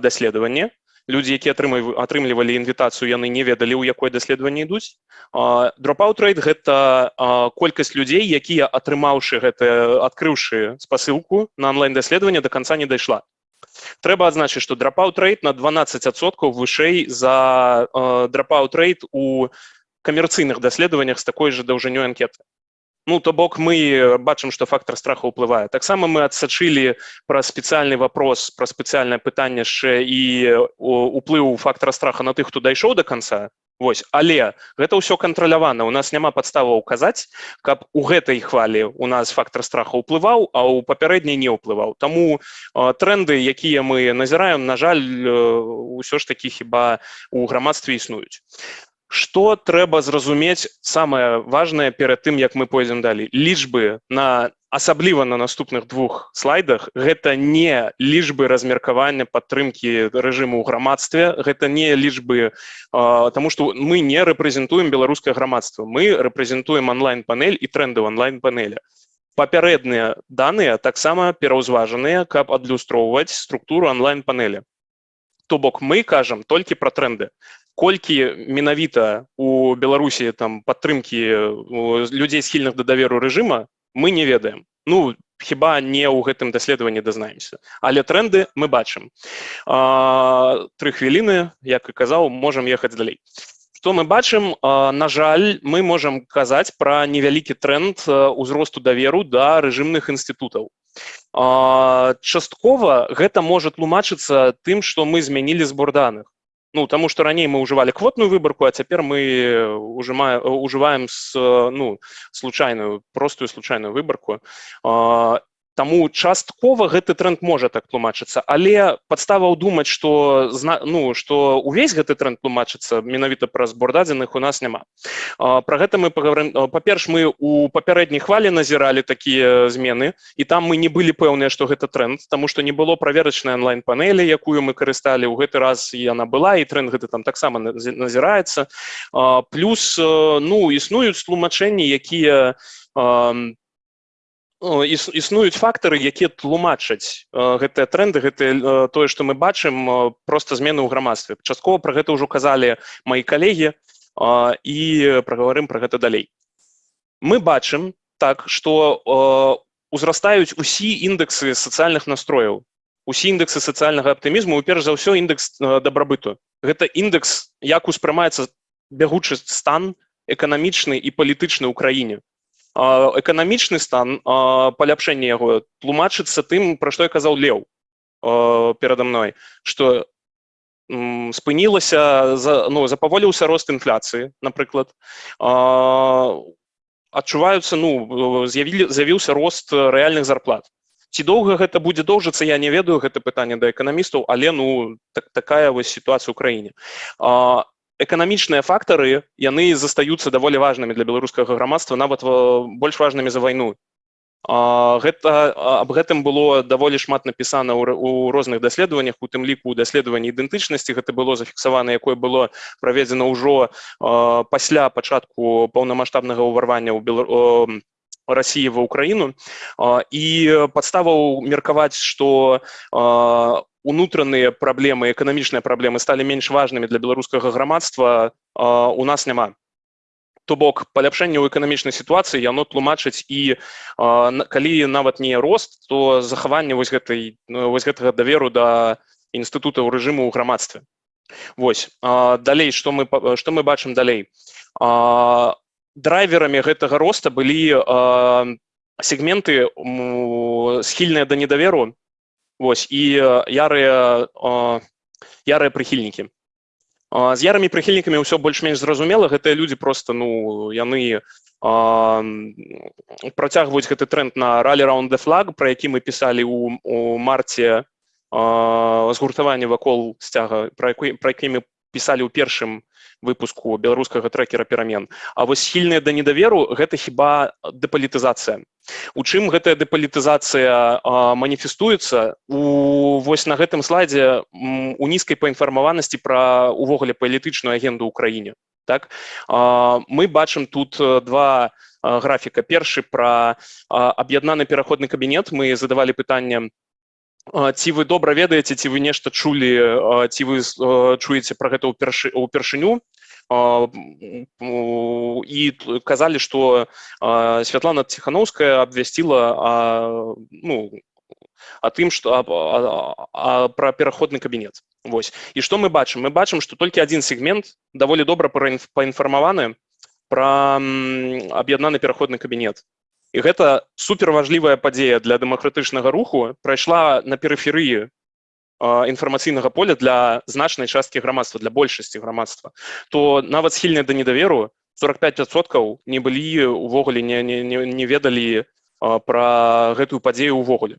даследаванне людзі якія атрымлівалі інвітацыю яны не ведалі ў якое даследаванне ідуць. Rate гэта колькасць людзей якія атрымаўшы гэта адкрыўшы спасылку на онлайн даследаванне до конца не дайшла. Трэба адзначыць што rate на 12соткаў вышэй за rate у камерцыйных даследаваннях з такой же даўжынёй анкеты Ну то бок мы бачым што фактор страха ўплывае. Таксама мы адсачылі пра спецыяльны вопрос пра спецыяльнае пытанне яшчэ і уплыў фактора страха на тых хто дайшоў до конца Вось але гэта ўсё кантралявана. У нас няма падставаў указаць каб у гэтай хвалі у нас фактор страха ўплываў а ў папярэдняй не ўплываў. Таму тренды якія мы назіраем на жаль ўсё ж такі хіба у грамадстве існуюць Што трэба зразумець самае важнае перад тым, як мы пойдзем далей. Лічбы на асабліва на наступных двух слайдах гэта не лічбы размеркавання падтрымкі рэжыму ў грамадстве, гэта не лічбы, Таму што мы не рэпрэзентуем беларускае грамадства. Мы рэпрэзентуем онлайн-панель і тренды онлайн-панеля. Папярэдныя даныя таксама пераўзважаныя, каб адлюстроўваць структуру онлайн-панеля. То бок мы кажам толькі пра тренды колькі менавіта у беларусі там падтрымки людзей схільных да даверу рэжыма мы не ведаем ну хіба не ў гэтым даследаванні дазнаемся але тренды мы бачым тры хвіліны як і казаў можам ехаць далей что мы бачым на жаль мы можам казаць пра невялікі тренд узросту даверу да рэжымных інстытутаў часткова гэта можа тлумачыцца тым што мы змянілі збор даных Ну, тому что ранее мы уживали квотную выборку, а теперь мы ужимаем, уживаем с, ну, случайную, простую случайную выборку. Таму часткова гэты тренд можа так тлумачыцца але падставаў думаць што ну што увесь гэты тренд тлумачыцца менавіта праз збор дадзеных у нас няма. Про гэта мы паговорым па-перш мы у папярэдняй хвалі назіралі такія змены і там мы не былі пэўныя што гэта тренд тому што не было праверачнай онлайн-панелі якую мы карысталі ў гэты раз яна была і тренд гэты там таксама назіраецца. Плюс ну існуюць тлумачэнні якія існуюць фактары якія тлумачаць гэтыя тренды гэта тое што мы бачым просто змены ў грамадстве. Часткова про гэта ўжо казалі мои калегі і прагаварым про гэта далей. Мы бачым так что узрастаюць усі індексы сацыяльных настрояў усе індексы сацыяльнага аптымізму перш за ўсё індекс дабрабыту. Гэта індекс як успрымаецца бягучы стан эканамічны і палітычны ў краіне эканамічны стан паляпшэння яго тлумачыцца тым пра што я казаў леў перада мной что спынілася за ну запаволіўся рост інфляцыі напрыклад. Адчуваюцца ну з'явілі з'явіўся рост рэальных зарплат. Ці доўга гэта будзе доўжыцца я не ведаю гэта пытанне да эканамістаў але ну так, такая вось сітуацыя ў краіне эканамічныя фактары яны застаюцца даволі важнымі для беларускага грамадства нават больш важнымі за вайну гэта аб гэтым было даволі шмат напісана ў розных даследаваннях у тым ліку даследаванні ідэнтычнасці гэта было зафіксавана якое было праведзена ўжо пасля пачатку паўнамасштабнага ўварвання ў белару России в Украину. И подставу мерковать, что унутраныя праблемы эканамічныя праблемы сталі менш важнымі для беларускага грамадства у нас няма то бок паляпшэнне ў эканамічнай сітуацыі яно тлумачыць і калі нават не рост то захаванне вось гэтай вось гэтага даверу да інстытута ў рэжыму ў грамадстве Вось далей што мы што мы бачым далей драйверамі гэтага роста былі сегменты схільныя да недаверу Вось і ярыя ярыя прыхільнікі з ярымі прыхільнікамі ўсё больш-менш зразумела гэтыя людзі просто ну яны працягваюць гэты тренд на ралі раунд де флаг про які мы пісалі у, у марце згуртаванне вакол сцяга про які мы пісалі ў першым выпуску беларускага трекера перамен А вось схільныя да недаверу гэта хіба дэпалітызацыя. У чым гэтая дэпалітызацыя маніфестуецца? У вось на гэтым слайдзе у нізкай паінфармаванасці пра увогуле палітычную агенду ў краіне. Так? Мы бачым тут два графіка. Першы пра аб'яднаны пераходны кабінет. Мы задавалі пытанне ці вы добра ведаеце ці вы нешта чулі ці вы чуеце пра гэта ўпершыню і казалі што святлана ціхановская абвясціла ну а тым што пра пераходны кабінет Вось і што мы бачым мы бачым што толькі адзін сегмент даволі добра паінфармаваны пра аб'яднаны пераходны кабінет і гэта суперважлівая падзея для дэмакратычнага руху прайшла на перыферыі Інфармацыйнага поля для значнай часткі грамадства для большасці грамадства то нават схільныя да недаверу 45соткаў не былі увогуле не, не, не ведалі пра гэтую падзею ўвогуле.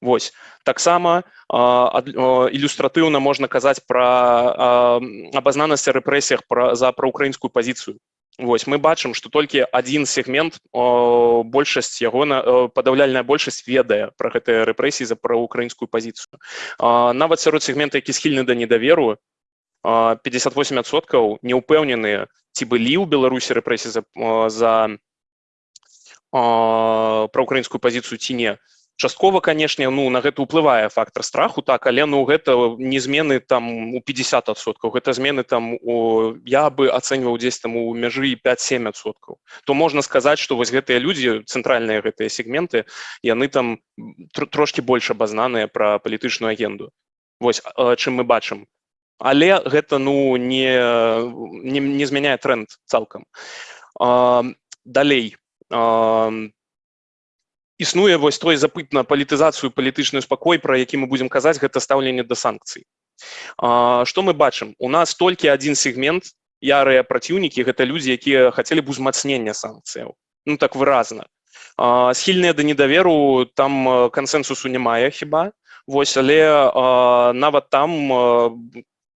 Вось. Таксама ілюстратыўна можна казаць пра абазнанасць рэпрэсіях пра за праўкраінскую пазіцыю Вось мы бачым што толькі адзін сегмент большасць яго на падаўляльная большасць ведае пра гэтыя рэпрэсіі за праўкраінскую пазіцыю. Нават сярод сегмента які схільны да недаверу 58соткаў не ўпэўненыя ці былі ў беларусі рэпрэсіі за за праўкраінскую пазіцыю ці не часткова канешне ну на гэта ўплывае фактор страху так але ну гэта не змены там у 50соткаў гэта змены там у я бы ацэньваў дзесь там у мяжы 5-7соткаў то можна сказаць что вось гэтыя людзі цэнтральныя гэтыя сегменты яны там трошки больш абазнаныя пра палітычную агенду. Вось чым мы бачым. Але гэта ну не не, не змяняе тренд цалкам. Далей там існуе вось той запыт на палітызацыю палітычную спакой пра які мы будзем казаць гэта стаўленне да санкцый што мы бачым у нас толькі адзін сегмент ярыя праціўнікі гэта людзі якія хацелі б узмацнення санкцыяў ну так выразна А, схільныя да недаверу там э, кансэнсусу немає хіба вось але а, нават там а,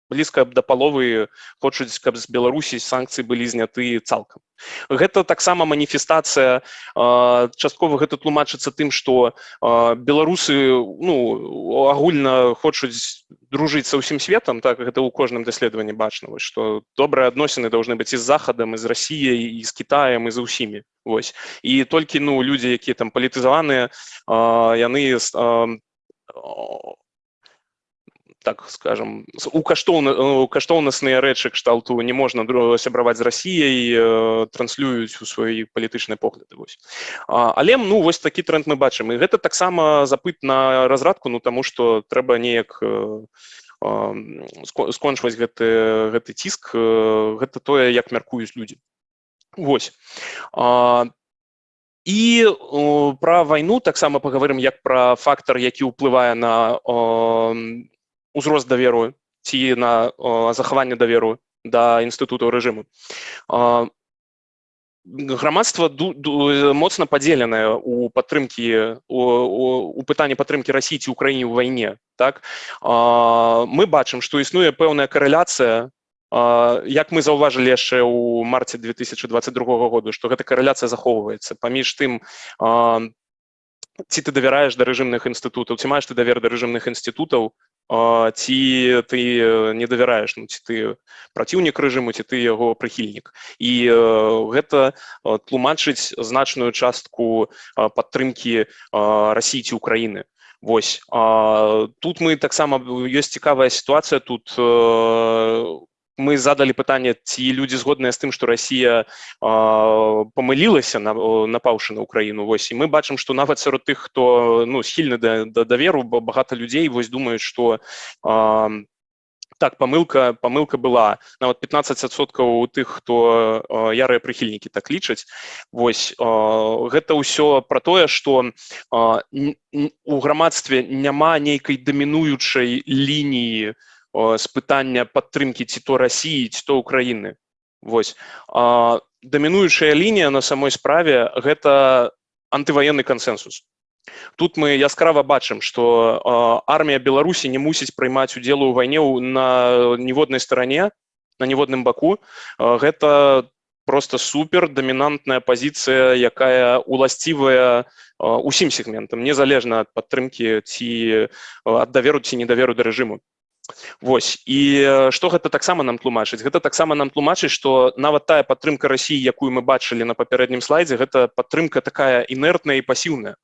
блізка да паловы хочуць каб з беларусі санкцыі былі зняты цалкам. Гэта таксама маніфестацыя часткова гэта тлумачыцца тым што беларусы ну агульна хочуць дружыць са ўсім светам так гэта ў кожным даследаванні бачна вось што добрыя адносіны должны быць і з захадам і з рассіяй з кітаем і за ўсімі вось. І толькі ну людзі якія там палітызаваныя яны так скажем у каштоўна у каштоўнасныя рэчы кшталту не можна сябраваць з рассіяй э, транслююць у сваёй палітычнай погляды вось. Але ну вось такі тренд мы бачым. І гэта таксама запыт на разрадку ну таму што трэба неяк э, скончваць гэты гэты ціск э, гэта тое як мяркуюць людзі. Вось. І пра вайну таксама паговорым як пра фактор які ўплывае на узрост даверу ці на захаванне даверу да інстытутаў рэжыму. Грамадства моцна падзеленае у падтрымкі у пытанні падтрымкі расіі ці ўкраіне ў вайне так? Мы бачым што існуе пэўная карэляцыя як мы заўважылі яшчэ ў марце 2022 году што гэта карэляцыя захоўваецца. Паміж тым ці ты давяраеш да рэжымных інстытутаў ці маеш ты давер да рэжымных інстытутаў ці ты не давяраеш ну, ці ты праціўнік рэжыму ці ты яго прыхільнік і гэта тлумачыць значную частку падтрымкі рассіі ці ўкраіны Вось тут мы таксама ёсць цікавая сітуацыя тут мы задалі пытанне ці людзі згодныя з тым што Росія памылілася на напаўшы на Украіну. Вось і мы бачым што нават сярод тых хто ну схільны да, да даверу багата людзей вось думаюць што так памылка памылка была. Нават 15соткаў у тых хто ярыя прыхільнікі так лічаць. Вось гэта ўсё про тое что у грамадстве няма нейкай дамінуючай лініі у з пытання падтрымкі ці то рассіі ці то ўкраіны вось дамінуючая лінія на самой справе гэта антываенны кансенсус тут мы яскрава бачым што армія беларусі не мусіць прыймаць удзелу ў вайне на ніводнай старане на ніводным баку гэта просто супер дамінантная пазіцыя якая уласцівая усім сегментам незалежна ад падтрымкі ці ад даверу ці недаверу да рэжыму Вось. І што гэта таксама нам тлумачыць? Гэта таксама нам тлумачыць што нават тая падтрымка рассіі якую мы бачылі на папярэднім слайдзе гэта падтрымка такая інертная і пасіўная.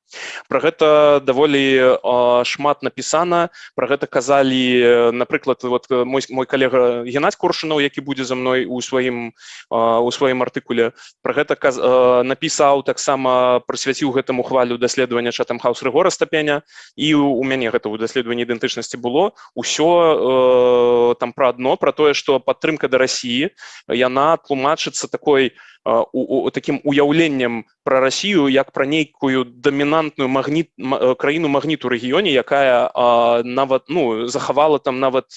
Пра гэта даволі шмат напісана. Пра гэта казалі напрыклад вот мой мой калега геннадзь коршунаў які будзе за мной у сваім у сваім артыкуле. Пра гэта каз, напісаў таксама прысвяціў гэтаму хвалю даследавання чатам хаус рэгора стапеня. І у мяне гэта ў даследаванні ідэнтычнасці было. Ўсё э, там пра адно пра тое што падтрымка да рассіі яна тлумачыцца такой у, у, таким уяўленнем пра рассію як пра нейкую дамінантную магніт краіну магніту рэгіёне якая а, нават ну захавала там нават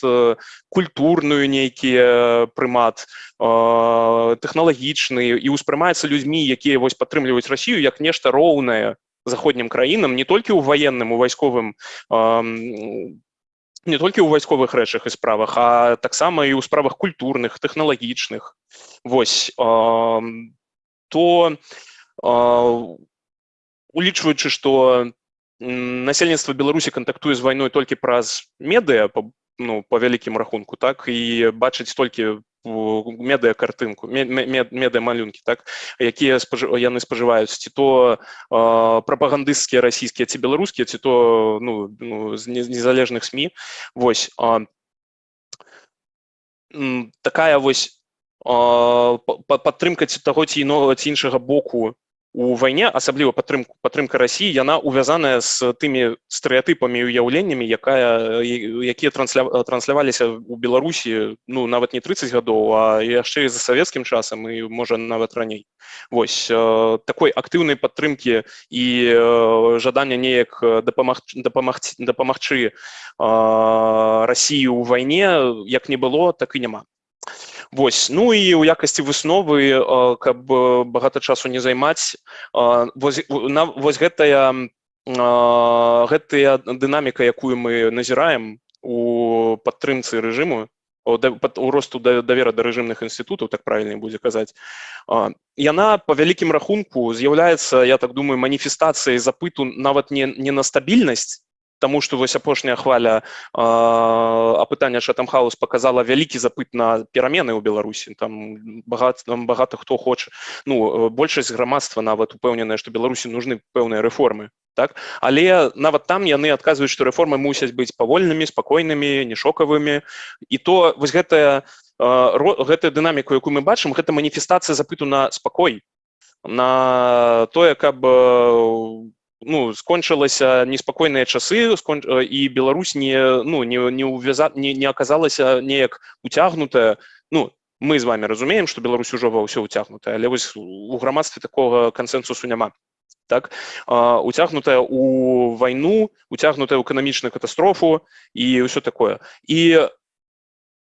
культурную нейкі прымат тэхналагічны і ўспрымаецца людзьмі якія вось падтрымліваюць рассію як нешта роўнае заходнім краінам не толькі ў ваенным у вайсковым не толькі ў вайсковых рэчах і справах а таксама і ў справах культурных тэхналагічных. Вось то улічваючы што насельніцтва беларусі кантактуе з вайной толькі праз медыа ну по вялікім рахунку так і бачыць толькі медыа картынку медыа малюнкі так якія яны спажываюць ці то прапагандысцкія расійскія ці беларускія ці то ну, ну з незалежных сМ вось а, такая вось падтрымка ці таго ці інога ці іншага боку у вайне асабліва падтрымку падтрымка рассіі яна увязаная з тымі стэеатыпамі уяўленнямі якая якія трансля трансляваліся у беларусі ну нават не 30 гадоў а яшчэ за савецкім часам і можа нават раней. Восьось такой актыўнай падтрымкі і жадання неяк дапамагчы дапамагчы дапамагчы рассію ў вайне як не было так і няма Вось. Ну і ў якасці высновы каб багата часу не займаць вось, на, вось гэтая гэтая дынаміка якую мы назіраем у падтрымцы рэжыму у росту давера да рэжымных інстытутаў так правильно будзе казаць яна по вялікім рахунку з'яўляецца я так думаю маніфестацыяй запыту нават не не на стабільнасць Таму што вось апошняя хваля апытання Шатамхаус показала вялікі запыт на перамены ў Беларусі там багат там багата хто хоча ну большасць грамадства нават упэўненая што Беларусі нужны пэўныя рэформы так? Але нават там яны адказваюць што рэформы мусяць быць павольнымі спакойнымі не шокавымі і то вось гэтая гэтая дынаміку якую мы бачым гэта маніфестацыя запыту на спакой на тое каб ну скончылася неспакойныя часы скон... і Беларусь не ну не не увяза не, не аказалася неяк уцягнутая ну мы з вами разумеем что Беларусь ужо ва ўсё уцягнутая але вось у грамадстве такого кансенсусу няма. Так уцягнутая у вайну уцягнутая ў эканамічную катастрофу і ўсё такое. І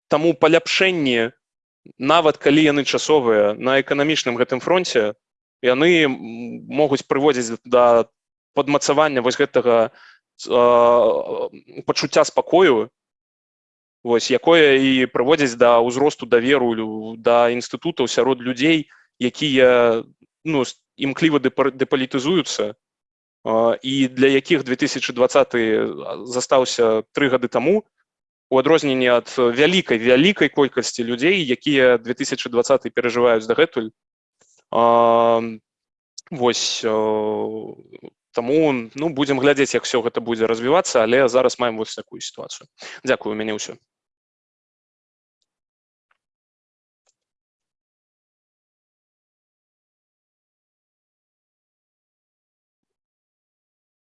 таму паляпшэнне нават калі яны часовыя на эканамічным гэтым фронте яны могуць прыводзіць да падмацавання вось гэтага э, пачуцця спакою вось якое і прыводзіць да ўзросту даверу да інстытутаў сярод людзей якія ну імкліва дэпалітызуюцца і для якіх 2020 застаўся тры гады таму у адрозненні ад вялікай вялікай колькасці людзей якія 2020 перажываюць дагэтуль. Вось Таму ну будзем глядзець як все гэта будзе развівацца але зараз маем вось такую сітуацыю Дякую у мяне ўсё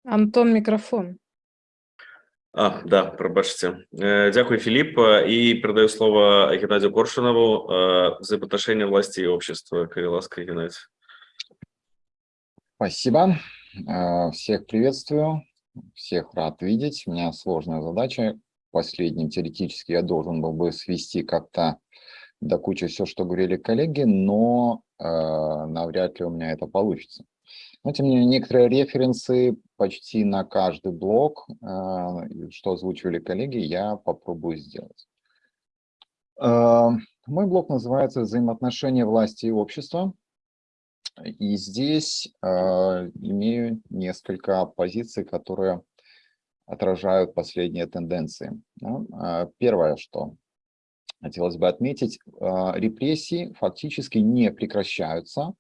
Антон микрофон А, да, пробачьте. Э, дякую, Филипп. И передаю слово Геннадию Коршунову, э, взаимоотношения власти и общества. Кривиласка, Геннадий. Спасибо. Э, всех приветствую, всех рад видеть. У меня сложная задача. Последним теоретически я должен был бы свести как-то до кучи все, что говорили коллеги, но э, навряд ли у меня это получится. Но тем не менее, некоторые референсы почти на каждый блок, э, что озвучивали коллеги, я попробую сделать. Э, мой блок называется «Взаимоотношения власти и общества». И здесь э, имею несколько позиций, которые отражают последние тенденции. Да? Первое, что хотелось бы отметить, э, репрессии фактически не прекращаются.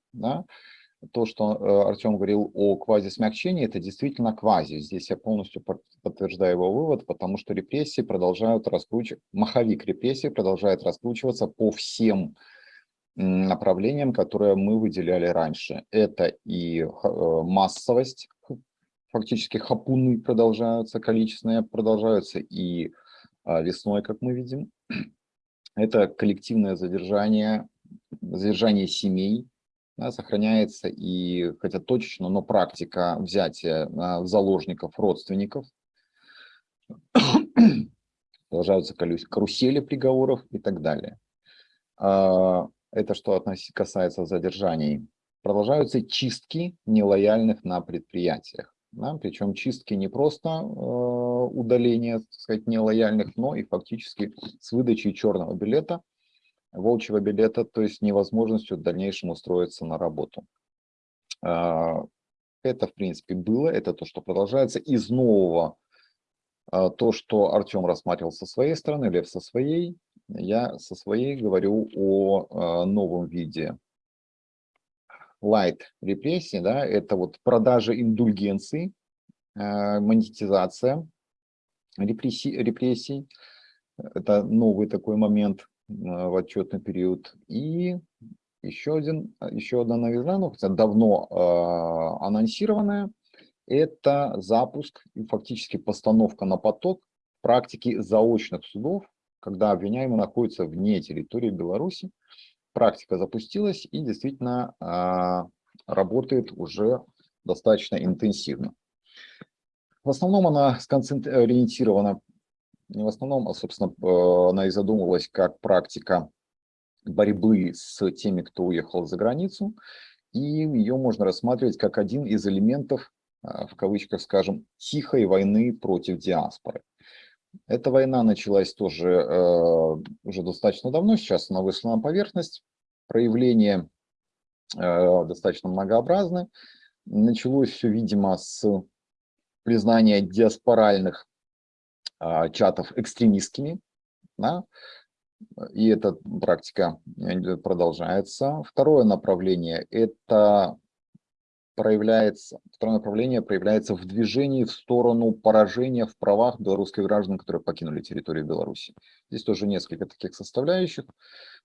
То, что э, Артем говорил о квази-смягчении, это действительно квази. Здесь я полностью подтверждаю его вывод, потому что репрессии продолжают раскручиваться, маховик репрессий продолжает раскручиваться по всем направлениям, которые мы выделяли раньше. Это и э, массовость, фактически хапуны продолжаются, количественные продолжаются и а, весной, как мы видим. <clears throat> Это коллективное задержание, задержание семей, сохраняется и, хотя точечно, но практика взятия а, заложников родственников. <clears throat> Продолжаются карусели приговоров и так далее. Это что касается задержаний. Продолжаются чистки нелояльных на предприятиях. Да? Причем чистки не просто э, удаления, так сказать, нелояльных, но и фактически с выдачей черного билета, волчьего билета, то есть невозможностью в дальнейшем устроиться на работу. Э, это, в принципе, было, это то, что продолжается. Из нового, э, то, что Артем рассматривал со своей стороны, Лев со своей, я со своей говорю о э, новом виде light репрессии, да, это вот продажа индульгенций, э, монетизация репрессий, репрессий, это новый такой момент э, в отчетный период. И еще, один, еще одна новизна, ну, хотя давно э, анонсированная, это запуск и фактически постановка на поток практики заочных судов когда обвиняемый находится вне территории Беларуси. Практика запустилась и действительно а, работает уже достаточно интенсивно. В основном она ориентирована, не в основном, а, собственно, э, она и задумывалась как практика борьбы с теми, кто уехал за границу, и ее можно рассматривать как один из элементов, в кавычках скажем, тихой войны против диаспоры. Эта война началась тоже э, уже достаточно давно, сейчас она вышла на поверхность. Проявления э, достаточно многообразны. Началось все, видимо, с признания диаспоральных э, чатов экстремистскими. Да? И эта практика э, продолжается. Второе направление – это проявляется, второе направление проявляется в движении в сторону поражения в правах белорусских граждан, которые покинули территорию Беларуси. Здесь тоже несколько таких составляющих.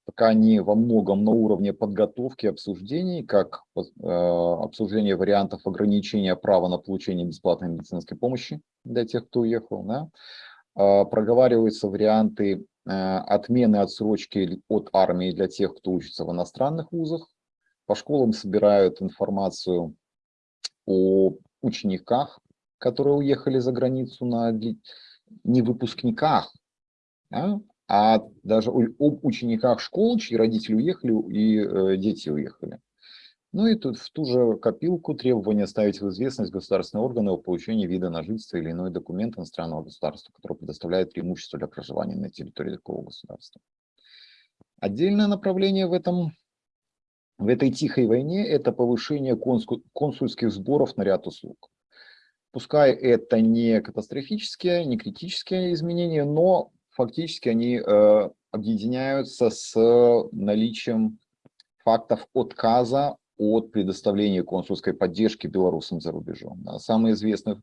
Пока они во многом на уровне подготовки обсуждений, как э, обсуждение вариантов ограничения права на получение бесплатной медицинской помощи для тех, кто уехал. Да? Э, проговариваются варианты э, отмены отсрочки от армии для тех, кто учится в иностранных вузах. По школам собирают информацию о учениках, которые уехали за границу, на, не выпускниках, да, а даже об учениках школ, чьи родители уехали и э, дети уехали. Ну и тут в ту же копилку требования ставить в известность государственные органы о получении вида на жительство или иной документ иностранного государства, который предоставляет преимущество для проживания на территории такого государства. Отдельное направление в этом в этой тихой войне это повышение консульских сборов на ряд услуг. Пускай это не катастрофические, не критические изменения, но фактически они э, объединяются с наличием фактов отказа от предоставления консульской поддержки белорусам за рубежом. Самый известный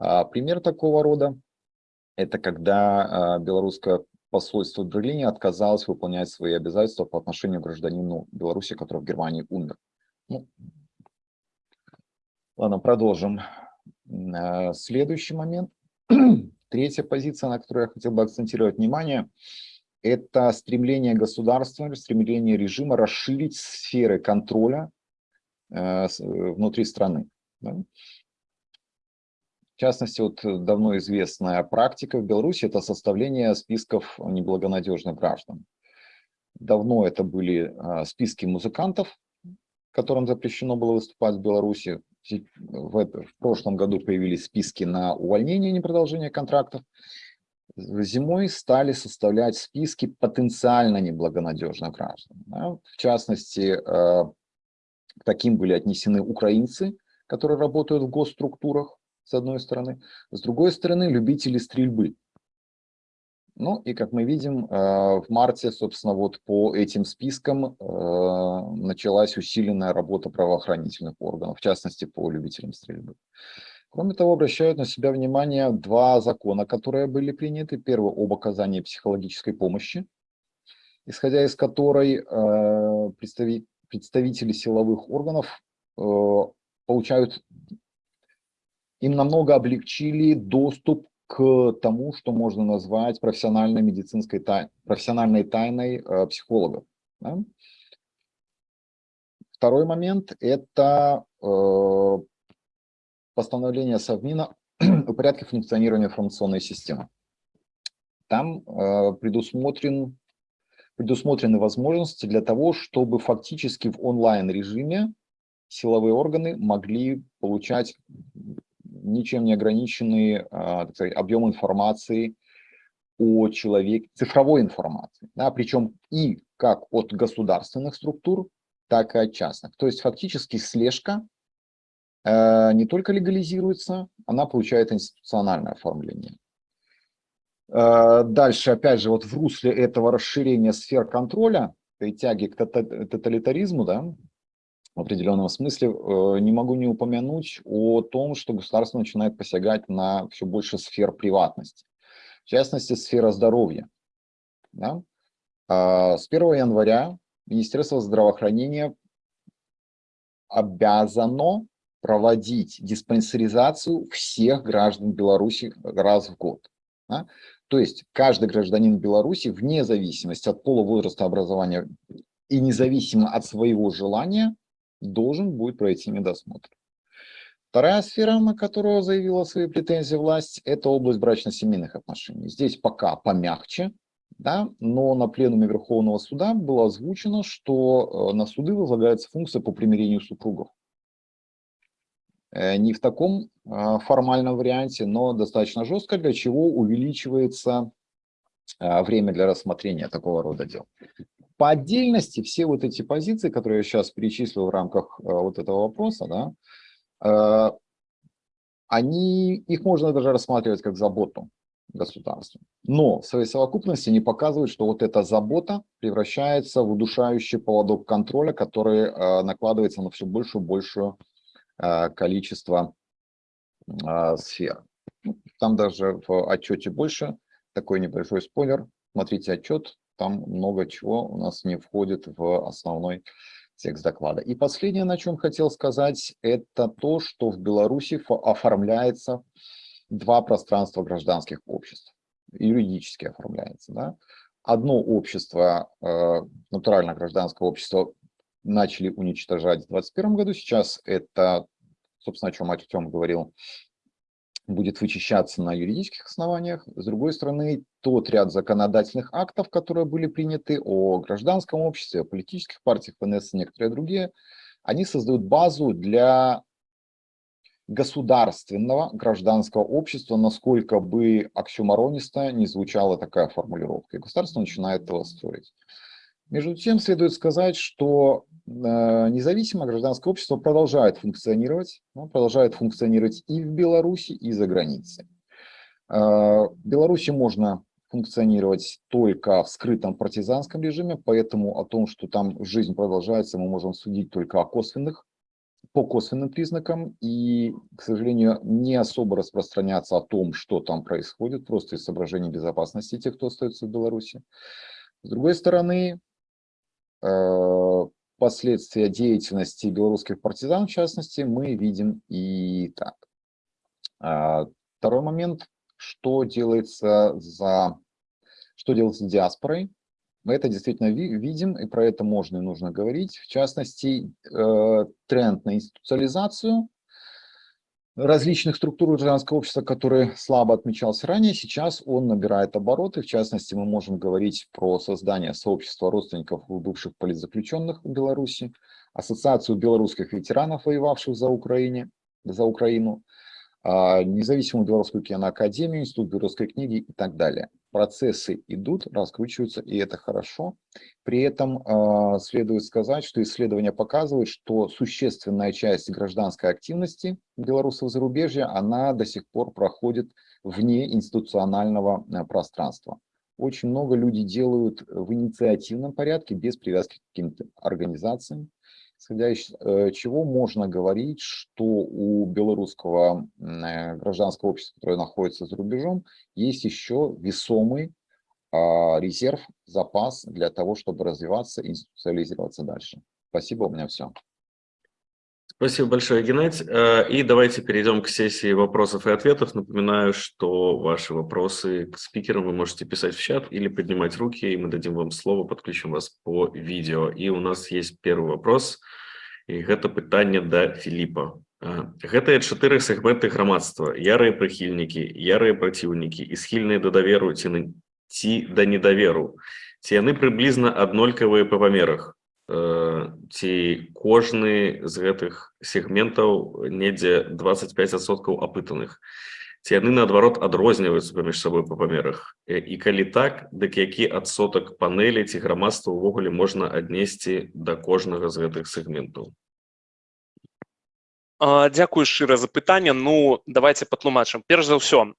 э, пример такого рода – это когда э, белорусская посольство Берлине отказалось выполнять свои обязательства по отношению к гражданину Беларуси, который в Германии умер. Ну, ладно, продолжим. Э, следующий момент. <clears throat> Третья позиция, на которую я хотел бы акцентировать внимание, это стремление государства, стремление режима расширить сферы контроля э, внутри страны. В частности, вот э, давно известная практика в Беларуси – это составление списков неблагонадежных граждан. Давно это были а, списки музыкантов, которым запрещено было выступать в Беларуси. В, в прошлом году появились списки на увольнение и непродолжение контрактов. Зимой стали составлять списки потенциально неблагонадежных граждан. В частности, а, к таким были отнесены украинцы, которые работают в госструктурах, с одной стороны. С другой стороны, любители стрельбы. Ну и, как мы видим, э, в марте, собственно, вот по этим спискам э, началась усиленная работа правоохранительных органов, в частности, по любителям стрельбы. Кроме того, обращают на себя внимание два закона, которые были приняты. Первый об оказании психологической помощи, исходя из которой э, представители силовых органов получают им намного облегчили доступ к тому, что можно назвать профессиональной медицинской тай, профессиональной тайной э, психологов. Да? Второй момент – это э, постановление Совмина <clears throat> о порядке функционирования информационной системы. Там э, предусмотрен, предусмотрены возможности для того, чтобы фактически в онлайн-режиме силовые органы могли получать ничем не ограниченный а, сказать, объем информации о человеке, цифровой информации, да, причем и как от государственных структур, так и от частных. То есть фактически слежка э, не только легализируется, она получает институциональное оформление. Э, дальше, опять же, вот в русле этого расширения сфер контроля, этой тяги к тоталитаризму, да, в определенном смысле э, не могу не упомянуть о том, что государство начинает посягать на все больше сфер приватности. В частности, сфера здоровья. Да? А, с 1 января Министерство здравоохранения обязано проводить диспансеризацию всех граждан Беларуси раз в год. Да? То есть каждый гражданин Беларуси, вне зависимости от пола, возраста, образования и независимо от своего желания, должен будет пройти медосмотр. Вторая сфера, на которую заявила свои претензии власть, это область брачно-семейных отношений. Здесь пока помягче, Да? Но на пленуме Верховного суда было озвучено, что на суды возлагается функция по примирению супругов. Не в таком формальном варианте, но достаточно жестко, для чего увеличивается время для рассмотрения такого рода дел. По отдельности все вот эти позиции, которые я сейчас перечислил в рамках вот этого вопроса, да, они, их можно даже рассматривать как заботу государства. Но в своей совокупности не показывают, что вот эта забота превращается в удушающий поводок контроля, который э, накладывается на все большее и большее э, количество э, сфер. Ну, там даже в отчете больше, такой небольшой спойлер. Смотрите отчет, там много чего у нас не входит в основной текст доклада. И последнее, на чем хотел сказать, это то, что в Беларуси оформляется два пространства гражданских обществ, юридически оформляется. Да? Одно общество, э, натурально гражданское общество, начали уничтожать в 2021 году, сейчас это, собственно, о чем Артем говорил, будет вычищаться на юридических основаниях. С другой стороны, тот ряд законодательных актов, которые были приняты о гражданском обществе, о политических партиях, ПНС и некоторые другие, они создают базу для государственного гражданского общества, насколько бы оксюмарониста не звучала такая формулировка. И государство начинает его строить. Между тем, следует сказать, что э, независимое гражданское общество продолжает функционировать, оно продолжает функционировать и в Беларуси, и за границей. Э, в Беларуси можно функционировать только в скрытом партизанском режиме, поэтому о том, что там жизнь продолжается, мы можем судить только о косвенных, по косвенным признакам и, к сожалению, не особо распространяться о том, что там происходит, просто из соображений безопасности тех, кто остается в Беларуси. С другой стороны, Э, последствия деятельности белорусских партизан, в частности, мы видим и так. А, второй момент, что делается, за, что делается диаспорой. Мы это действительно видим, и про это можно и нужно говорить. В частности, э, тренд на институциализацию – различных структур гражданского общества, который слабо отмечался ранее, сейчас он набирает обороты. В частности, мы можем говорить про создание сообщества родственников бывших политзаключенных в Беларуси, ассоциацию белорусских ветеранов, воевавших за, Украине, за Украину, а, независимую белорусскую киноакадемию, институт белорусской книги и так далее. Процессы идут, раскручиваются, и это хорошо. При этом э, следует сказать, что исследования показывают, что существенная часть гражданской активности белорусов зарубежья, она до сих пор проходит вне институционального э, пространства. Очень много людей делают в инициативном порядке, без привязки к каким-то организациям исходя из э, чего можно говорить, что у белорусского э, гражданского общества, которое находится за рубежом, есть еще весомый а, резерв, запас для того, чтобы развиваться и институциализироваться дальше. Спасибо, у меня все. Спасибо большое, Геннадий. Э, и давайте перейдем к сессии вопросов и ответов. Напоминаю, что ваши вопросы к спикерам вы можете писать в чат или поднимать руки, и мы дадим вам слово, подключим вас по видео. И у нас есть первый вопрос, и это питание до Филиппа. Гэтыя чатыры сегменты грамадства, ярыя прыхільнікі, ярыя праціўнікі і схільныя да даверу ці, ці да недаверу. Ці яны прыблізна аднолькавыя па памерах Ці кожны з гэтых сегментаў недзе 25соткаў апытаных. Ці яны наадварот адрозніваюцца паміж сабой па памерах? І калі так дык які адсотак панелі ці грамадства ўвогуле можна аднесці да кожнага з гэтых сегментаў? Дзякую шчыра за пытанне. Ну давайте патлумачым. Перш за ўсё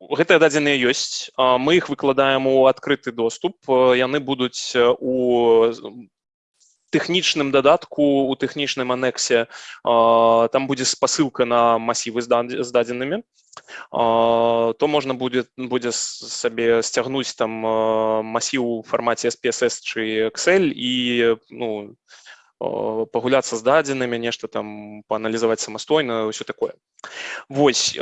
гэтыя дадзеныя ёсць. Мы іх выкладаем у адкрыты доступ. Яны будуць у тэхнічным дадатку у тэхнічным анексе. Там будзе спасылка на масівы з дадзенымі то можна будзе будзе сабе сцягнуць там масіў у фармаце SPSS чы Excel і ну пагуляцца з дадзенымі нешта там пааналізаваць самастойна ўсё такое. Вось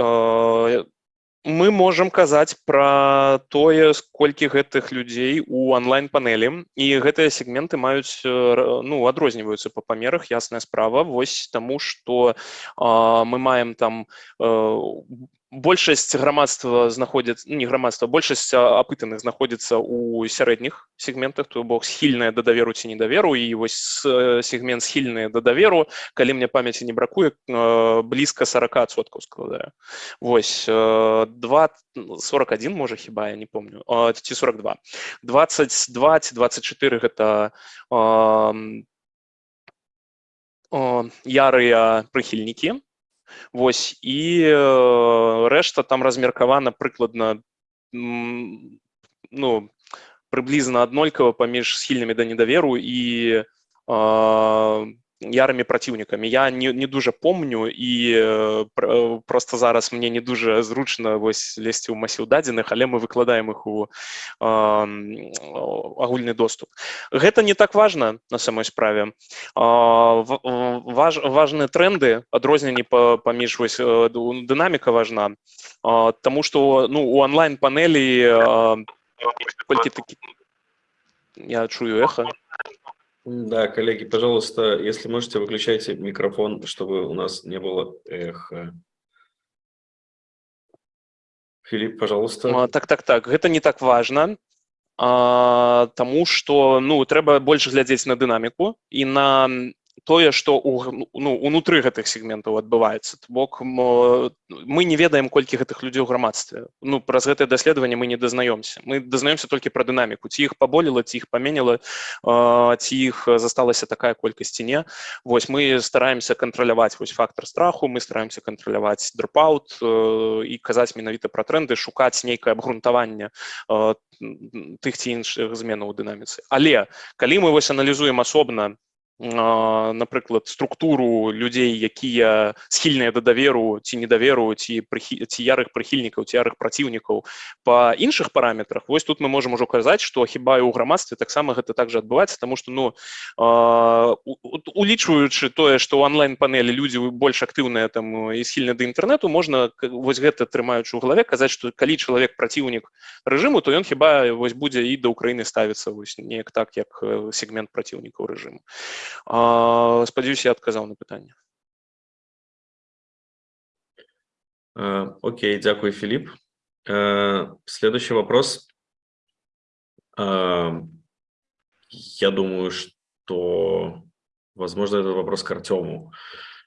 мы можам казаць пра тое колькі гэтых людзей у онлайн-панелі і гэтыя сегменты маюць ну адрозніваюцца па памерах ясная справа вось таму што мы маем там большасць грамадства знаходзіцца ну, не грамадства большасць апытаных знаходзіцца ў сярэдніх сегментах то бок схільная да даверу ці недаверу і вось сегмент схільныя да даверу калі мне памяці не бракуе блізка 40соткаў складае вось 2 41 можа хіба я не помню ці 42 22 ці 24 гэта ярыя прыхільнікі Вось і рэшта там размеркавана прыкладна ну прыблізна аднолькава паміж схільнымі да недаверу і ярымі праціўнікамі я не, не дужа помню і э, просто зараз мне не дужа зручна вось лезці ў масіў дадзеных але мы выкладаем іх у э, агульны доступ гэта не так важна на самой справе э, важ, важныя тренды адрозненні па, паміж вось дынаміка важна э, тому что ну у онлайн панелі э, колькі такі я чую эхо да, коллеги, пожалуйста, если можете, выключайте микрофон, чтобы у нас не было эха. Филипп, пожалуйста. А, так, так, так. Это не так важно, а, тому что ну, трэба больше глядзець на дынаміку і на тое што у, ну, унутры гэтых сегментаў адбываецца. Бок мы не ведаем колькі гэтых людзей у грамадстве. Ну праз гэтае даследаванне мы не дазнаёмся. Мы дазнаёмся толькі пра дынаміку. Ці іх паболела ці іх паменяла ці іх засталася такая колькасць ці не. Вось мы стараемся кантраляваць вось фактор страху мы стараемся кантраляваць дропаут і казаць менавіта пра тренды шукаць нейкае абгрунтаванне тых ці іншых зменаў у дынаміцы. Але калі мы вось аналізуем асобна напрыклад структуру людзей якія схільныя да даверу ці недаверу ці прыхі... ці ярых прыхільнікаў ці ярых праціўнікаў. Па іншых параметрах вось тут мы можам ужо казаць што хіба і ў грамадстве таксама гэта так жа адбываецца тому што ну улічваючы тое што ў онлайн-панелі людзі больш актыўныя там і схільны да інтэрнэту можна вось гэта трымаючы ў галаве казаць што калі чалавек праціўнік рэжыму то ён хіба вось будзе і да ўкраіны ставіцца вось неяк так як сегмент праціўнікаў рэжыму а, спадзяюся, я адказаў на пытанне. Окей, дякую, Филипп. Следующий вопрос. Я думаю, что, возможно, это вопрос к Артему,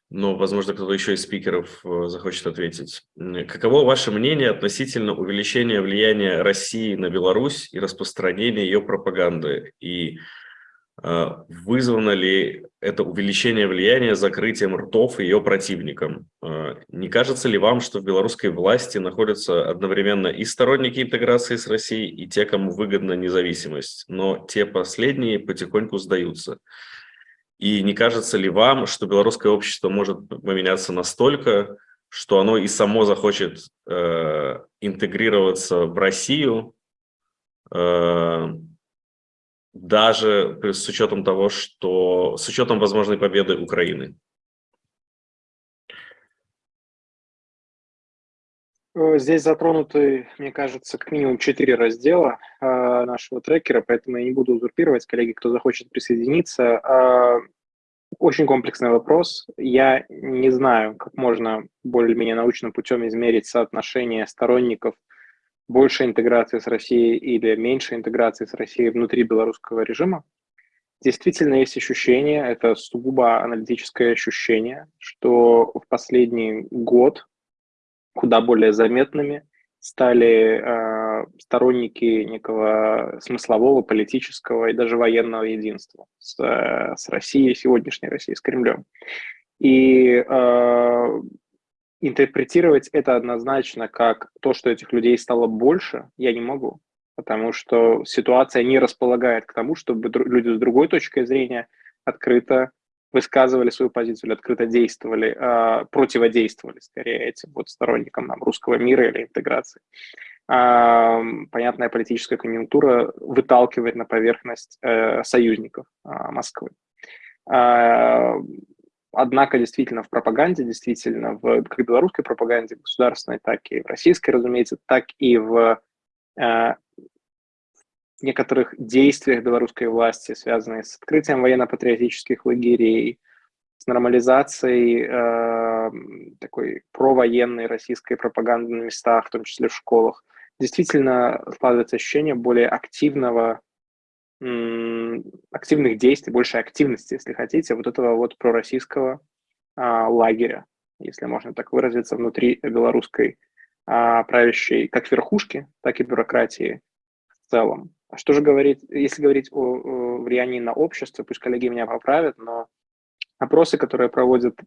но, возможно, кто-то еще из спикеров э, захочет ответить. Каково ваше мнение относительно увеличения влияния России на Беларусь и распространения ее пропаганды? И вызвано ли это увеличение влияния закрытием ртов ее противникам? А, не кажется ли вам, что в белорусской власти находятся одновременно и сторонники интеграции с Россией, и те, кому выгодна независимость, но те последние потихоньку сдаются? И не кажется ли вам, что белорусское общество может поменяться настолько, что оно и само захочет э, интегрироваться в Россию, э, даже с учетом того, что с учетом возможной победы Украины? Э, здесь затронуты, мне кажется, как минимум четыре раздела э, нашего трекера, поэтому я не буду узурпировать. Коллеги, кто захочет присоединиться, э, очень комплексный вопрос. Я не знаю, как можно более-менее научным путем измерить соотношение сторонников больше интеграции с Россией или меньше интеграции с Россией внутри белорусского режима. Действительно есть ощущение, это сугубо аналитическое ощущение, что в последний год куда более заметными стали э, сторонники некого смыслового, политического и даже военного единства с, э, с Россией, сегодняшней Россией, с Кремлем. И э, интерпретировать это однозначно как то, что этих людей стало больше, я не могу, потому что ситуация не располагает к тому, чтобы люди с другой точкой зрения открыто высказывали свою позицию или открыто действовали, э, противодействовали скорее этим вот сторонникам нам, русского мира или интеграции. Э, понятная политическая конъюнктура выталкивает на поверхность э, союзников э, Москвы. Однако действительно в пропаганде, действительно в как белорусской пропаганде государственной, так и в российской, разумеется, так и в э, некоторых действиях белорусской власти, связанные с открытием военно-патриотических лагерей, с нормализацией э, такой провоенной российской пропаганды на местах, в том числе в школах, действительно складывается ощущение более активного, активных действий, большей активности, если хотите, вот этого вот пророссийского а, лагеря, если можно так выразиться, внутри белорусской а, правящей как верхушки, так и бюрократии в целом. А что же говорить, если говорить о, о влиянии на общество, пусть коллеги меня поправят, но опросы, которые проводят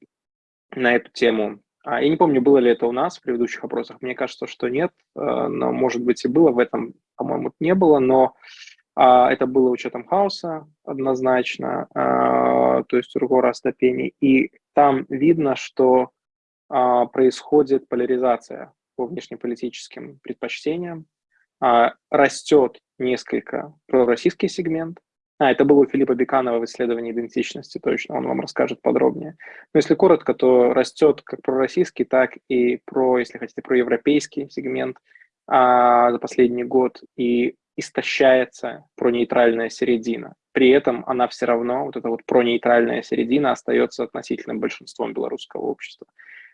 на эту тему, а, я не помню, было ли это у нас в предыдущих опросах, мне кажется, что нет, а, но, может быть, и было, в этом, по-моему, не было, но это было учетом хаоса однозначно, то есть другого ступеней, и там видно, что происходит поляризация по внешнеполитическим предпочтениям, растет несколько пророссийский сегмент, а, это было у Филиппа Беканова в исследовании идентичности, точно, он вам расскажет подробнее. Но если коротко, то растет как пророссийский, так и про, если хотите, про европейский сегмент а, за последний год. И истощается про нейтральная середина. При этом она все равно, вот эта вот про нейтральная середина, остается относительным большинством белорусского общества.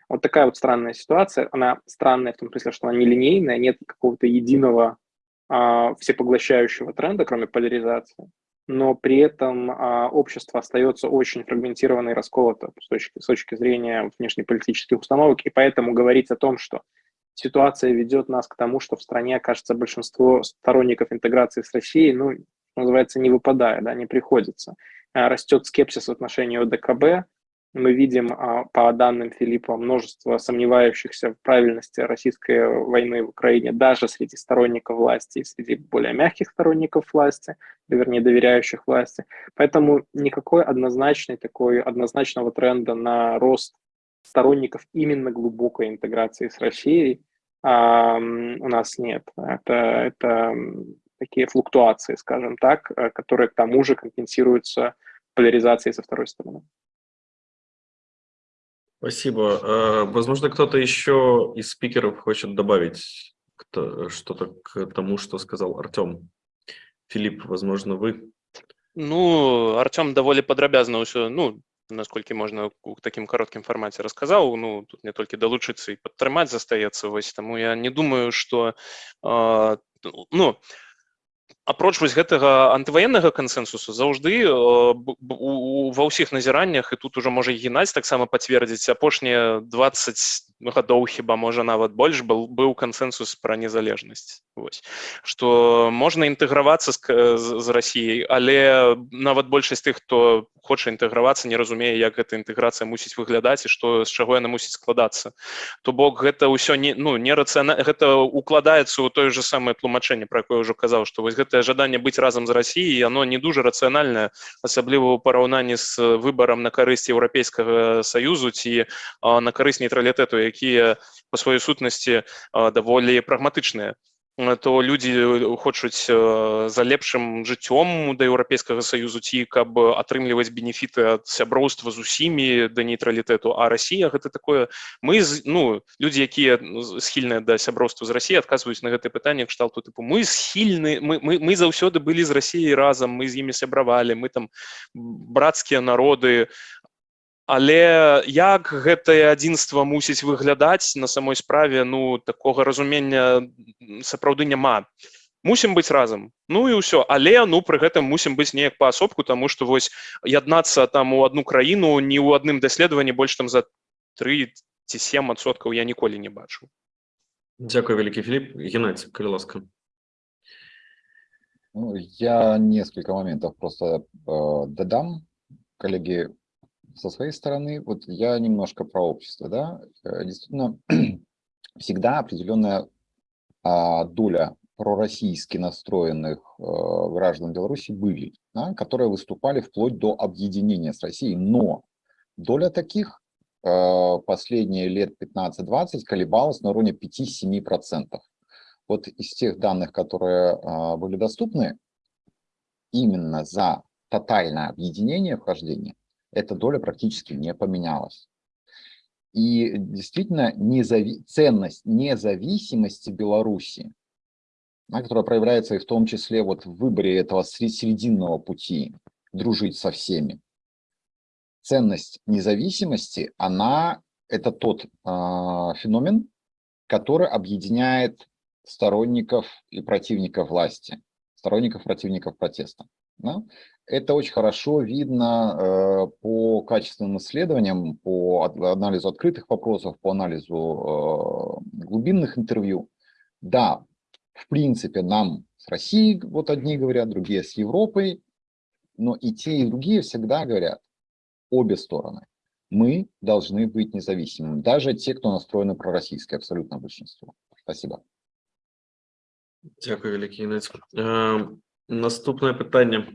Вот такая вот странная ситуация. Она странная в том смысле, что она нелинейная, нет какого-то единого а, всепоглощающего тренда, кроме поляризации но при этом а, общество остается очень фрагментированно и расколото с точки, с точки зрения внешнеполитических установок, и поэтому говорить о том, что ситуация ведет нас к тому, что в стране окажется большинство сторонников интеграции с Россией, ну, называется, не выпадая, да, не приходится. А, растет скепсис в отношении ОДКБ, мы видим а, по данным Филиппа множество сомневающихся в правильности российской войны в Украине даже среди сторонников власти и среди более мягких сторонников власти, вернее, доверяющих власти. Поэтому никакой однозначной такой, однозначного тренда на рост сторонников именно глубокой интеграции с Россией а, у нас нет. Это, это такие флуктуации, скажем так, э, которые к тому же компенсируются поляризацией со второй стороны. Спасибо. А, возможно, кто-то еще из спикеров хочет добавить что-то к тому, что сказал Артем. Филипп, возможно, вы? Ну, Артем даволі падрабязна ўсё ну насколько можно у таким коротким формате рассказал, ну тут не только долучиться и падтрымаць застаецца вось таму я не думаю что э, ну апроч вось гэтага антываеннага кансэнсусу заўжды э, ва ўсіх назіраннях і тут уже можа геннадзь таксама пацвердзіць апошнія 20 гадоў хіба можа нават больш был быў кансэнсус пра незалежнасць. Вось. Што можна інтэгравацца з, з, рассіяй але нават большасць тых хто хоча інтэгравацца не разумее як гэта інтэграцыя мусіць выглядаць і што з чаго яна мусіць складацца. То бок гэта ўсё не ну не рацыяна гэта укладаецца ў тое же самае тлумачэнне про якое ўжо казаў што вось гэтае жаданне быць разам з рассіяй оно не дужа рацыянальнае асабліва ў параўнанні з выбарам на карысць еўрапейскага саюзу ці а, на карысць нейтралітэту якія по сваёй сутнасці даволі прагматычныя То людзі хочуць за лепшым жыццём да еўрапейскага саюзу ці каб атрымліваць бенефіты ад сяброўства з усімі да нейтралітэту. А Росія гэта такое мы ну людзі якія схільныя да сяброўства з Росіі адказваюць на гэта пытанне кшталту тыпу. Мы схільны мы, мы, мы заўсёды былі з Росіяй разам мы з імі сябравалі мы там брацкія народы Але як гэтае адзінства мусіць выглядаць на самой справе ну такога разумення сапраўды няма. Мусім быць разам. Ну і ўсё. Але ну пры гэтым мусім быць неяк паасобку тому что вось яднацца там у одну краіну не ў адным даследаванні больш там за три ці сем адсоткаў я ніколі не бачу. Дякую вялікі Філіп. Геннадзь калі ласка. Ну, я несколько моментов просто э, додам коллеги со своей стороны, вот я немножко про общество, да, э, действительно, <clears throat> всегда определенная а, доля пророссийски настроенных э, граждан Беларуси были, да, которые выступали вплоть до объединения с Россией, но доля таких э, последние лет 15-20 колебалась на уровне 5-7%. Вот из тех данных, которые э, были доступны, именно за тотальное объединение вхождения эта доля практически не поменялась. И действительно незави ценность независимости Беларуси, которая проявляется и в том числе вот в выборе этого срединного пути, дружить со всеми. Ценность независимости, она это тот а, феномен, который объединяет сторонников и противников власти, сторонников, противников протеста. Да? Это очень хорошо видно э, по качественным исследованиям, по анализу открытых вопросов, по анализу э, глубинных интервью. Да, в принципе, нам с Россией, вот одни говорят, другие с Европой, но и те, и другие всегда говорят, обе стороны, мы должны быть независимыми, даже те, кто настроены пророссийски, абсолютно большинство. Спасибо. Дякую, великий Інець. Е, наступне питання.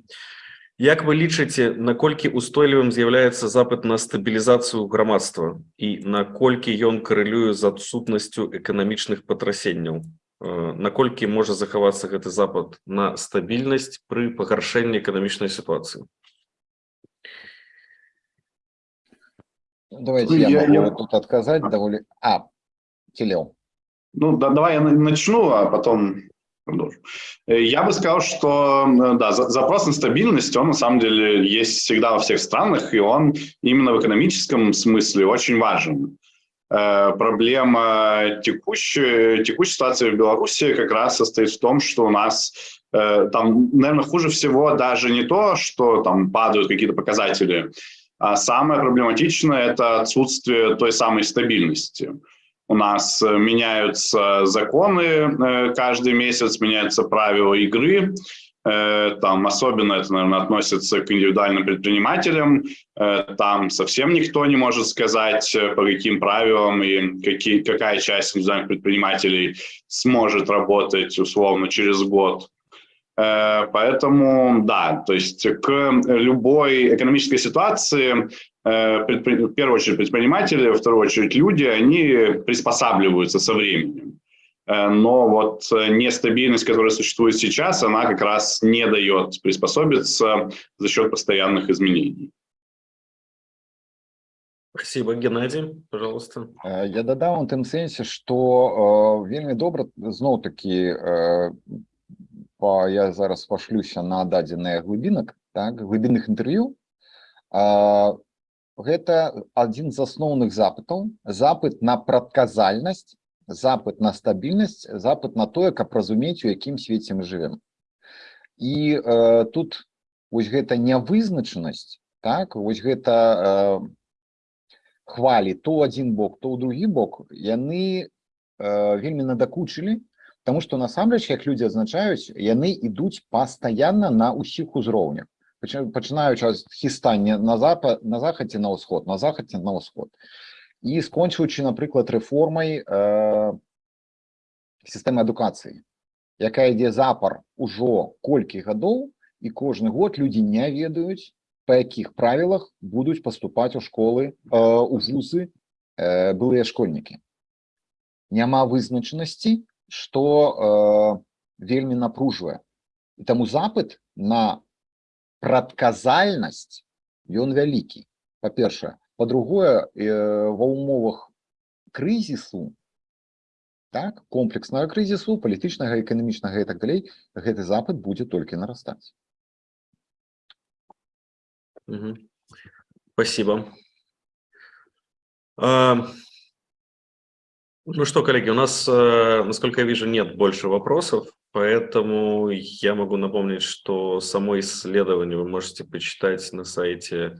Як ви лічыце, наколькі устойлівым з'яўляецца запыт на стабілізацыю грамадства і наколькі ён карэлюе з адсутнасцю эканамічных патрасенняў? Э, наколькі можа захавацца гэты запад на стабільнасць пры пагаршэнні эканамічнай сітуацыі? Давайте Ну, я, я- могу я- тут отказать довольно... А, Телео. Ну, да, давай я на- начну, а потом продолжу. Э, Я бы сказал, что э, да, за- запрос на стабильность, он на самом деле есть всегда во всех странах, и он именно в экономическом смысле очень важен. Э, Проблема текущей, текущей ситуации в Беларуси как раз состоит в том, что у нас там, наверное, хуже всего даже не то, что там падают какие-то показатели, а самое проблематичное – это отсутствие той самой стабильности. У нас э, меняются законы э, каждый месяц, меняются правила игры. Э, Там особенно это, наверное, относится к индивидуальным предпринимателям. Там совсем никто не может сказать, по каким правилам и какие, какая часть индивидуальных предпринимателей сможет работать условно через год. Э, Поэтому, да, то есть к любой экономической ситуации э, предпри- в первую очередь предприниматели, во вторую очередь люди, они приспосабливаются со временем. Э, Но вот э, нестабильность, которая существует сейчас, она как раз не дает приспособиться за счет постоянных изменений. Спасибо, Геннадий, пожалуйста. Э, Я дадам у тым сэнсе, што э, вельмі добра зноў такі э, па, я зараз пашлюся на дадзеныя глыбінак, так, глыбінных інтэрв'ю. Гэта адзін з асноўных запытаў, запыт на прадказальнасць, запыт на стабільнасць, запыт на тое, каб разумець, у якім свеце мы жывем. І э, тут вось гэта нявызначанасць, так, вось гэта э, хвалі то адзін бок то ў другі бок яны э, вельмі надакучылі Таму што насамрэч як людзі адзначаюць яны ідуць пастаянна на ўсіх узроўнях Пачы- пачынаючы ад хістання на запад на захадзе на ўсход на захадзе на ўсход і скончваючы напрыклад рэформай э, сістэмы адукацыі якая ідзе запар ужо колькі гадоў і кожны год людзі не ведаюць па якіх правілах будуць паступаць у школы э, у вузы э, былыя школьнікі няма вызначанасці што э, вельмі напружвае і таму запыт на прадказальнасць ён вялікі па-першае па-другое э, ва ўмовах крызісу так комплекснага крызісу палітычнага эканамічнага і так далей гэты запыт будзе толькі нарастаць Мгм. Спасибо. А, Ну что, коллеги, у нас, э, насколько я вижу, нет больше вопросов, поэтому я могу напомнить, что само исследование вы можете почитать на сайте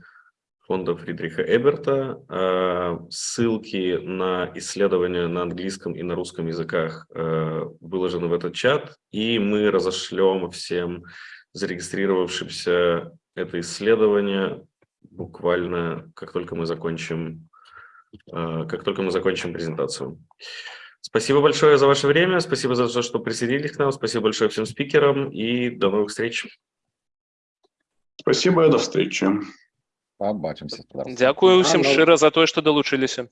фонда Фридриха Эберта. А, Ссылки на исследования на английском и на русском языках э, выложены в этот чат, и мы разошлем всем зарегистрировавшимся это исследование буквально как только мы закончим, э, как только мы закончим презентацию. Спасибо большое за ваше время, спасибо за то, что присоединились к нам, спасибо большое всем спикерам и до новых встреч. Спасибо и до встречи. пабачымся спадарства. Дзякую ўсім А, ну- шчыра за тое, што далучыліся.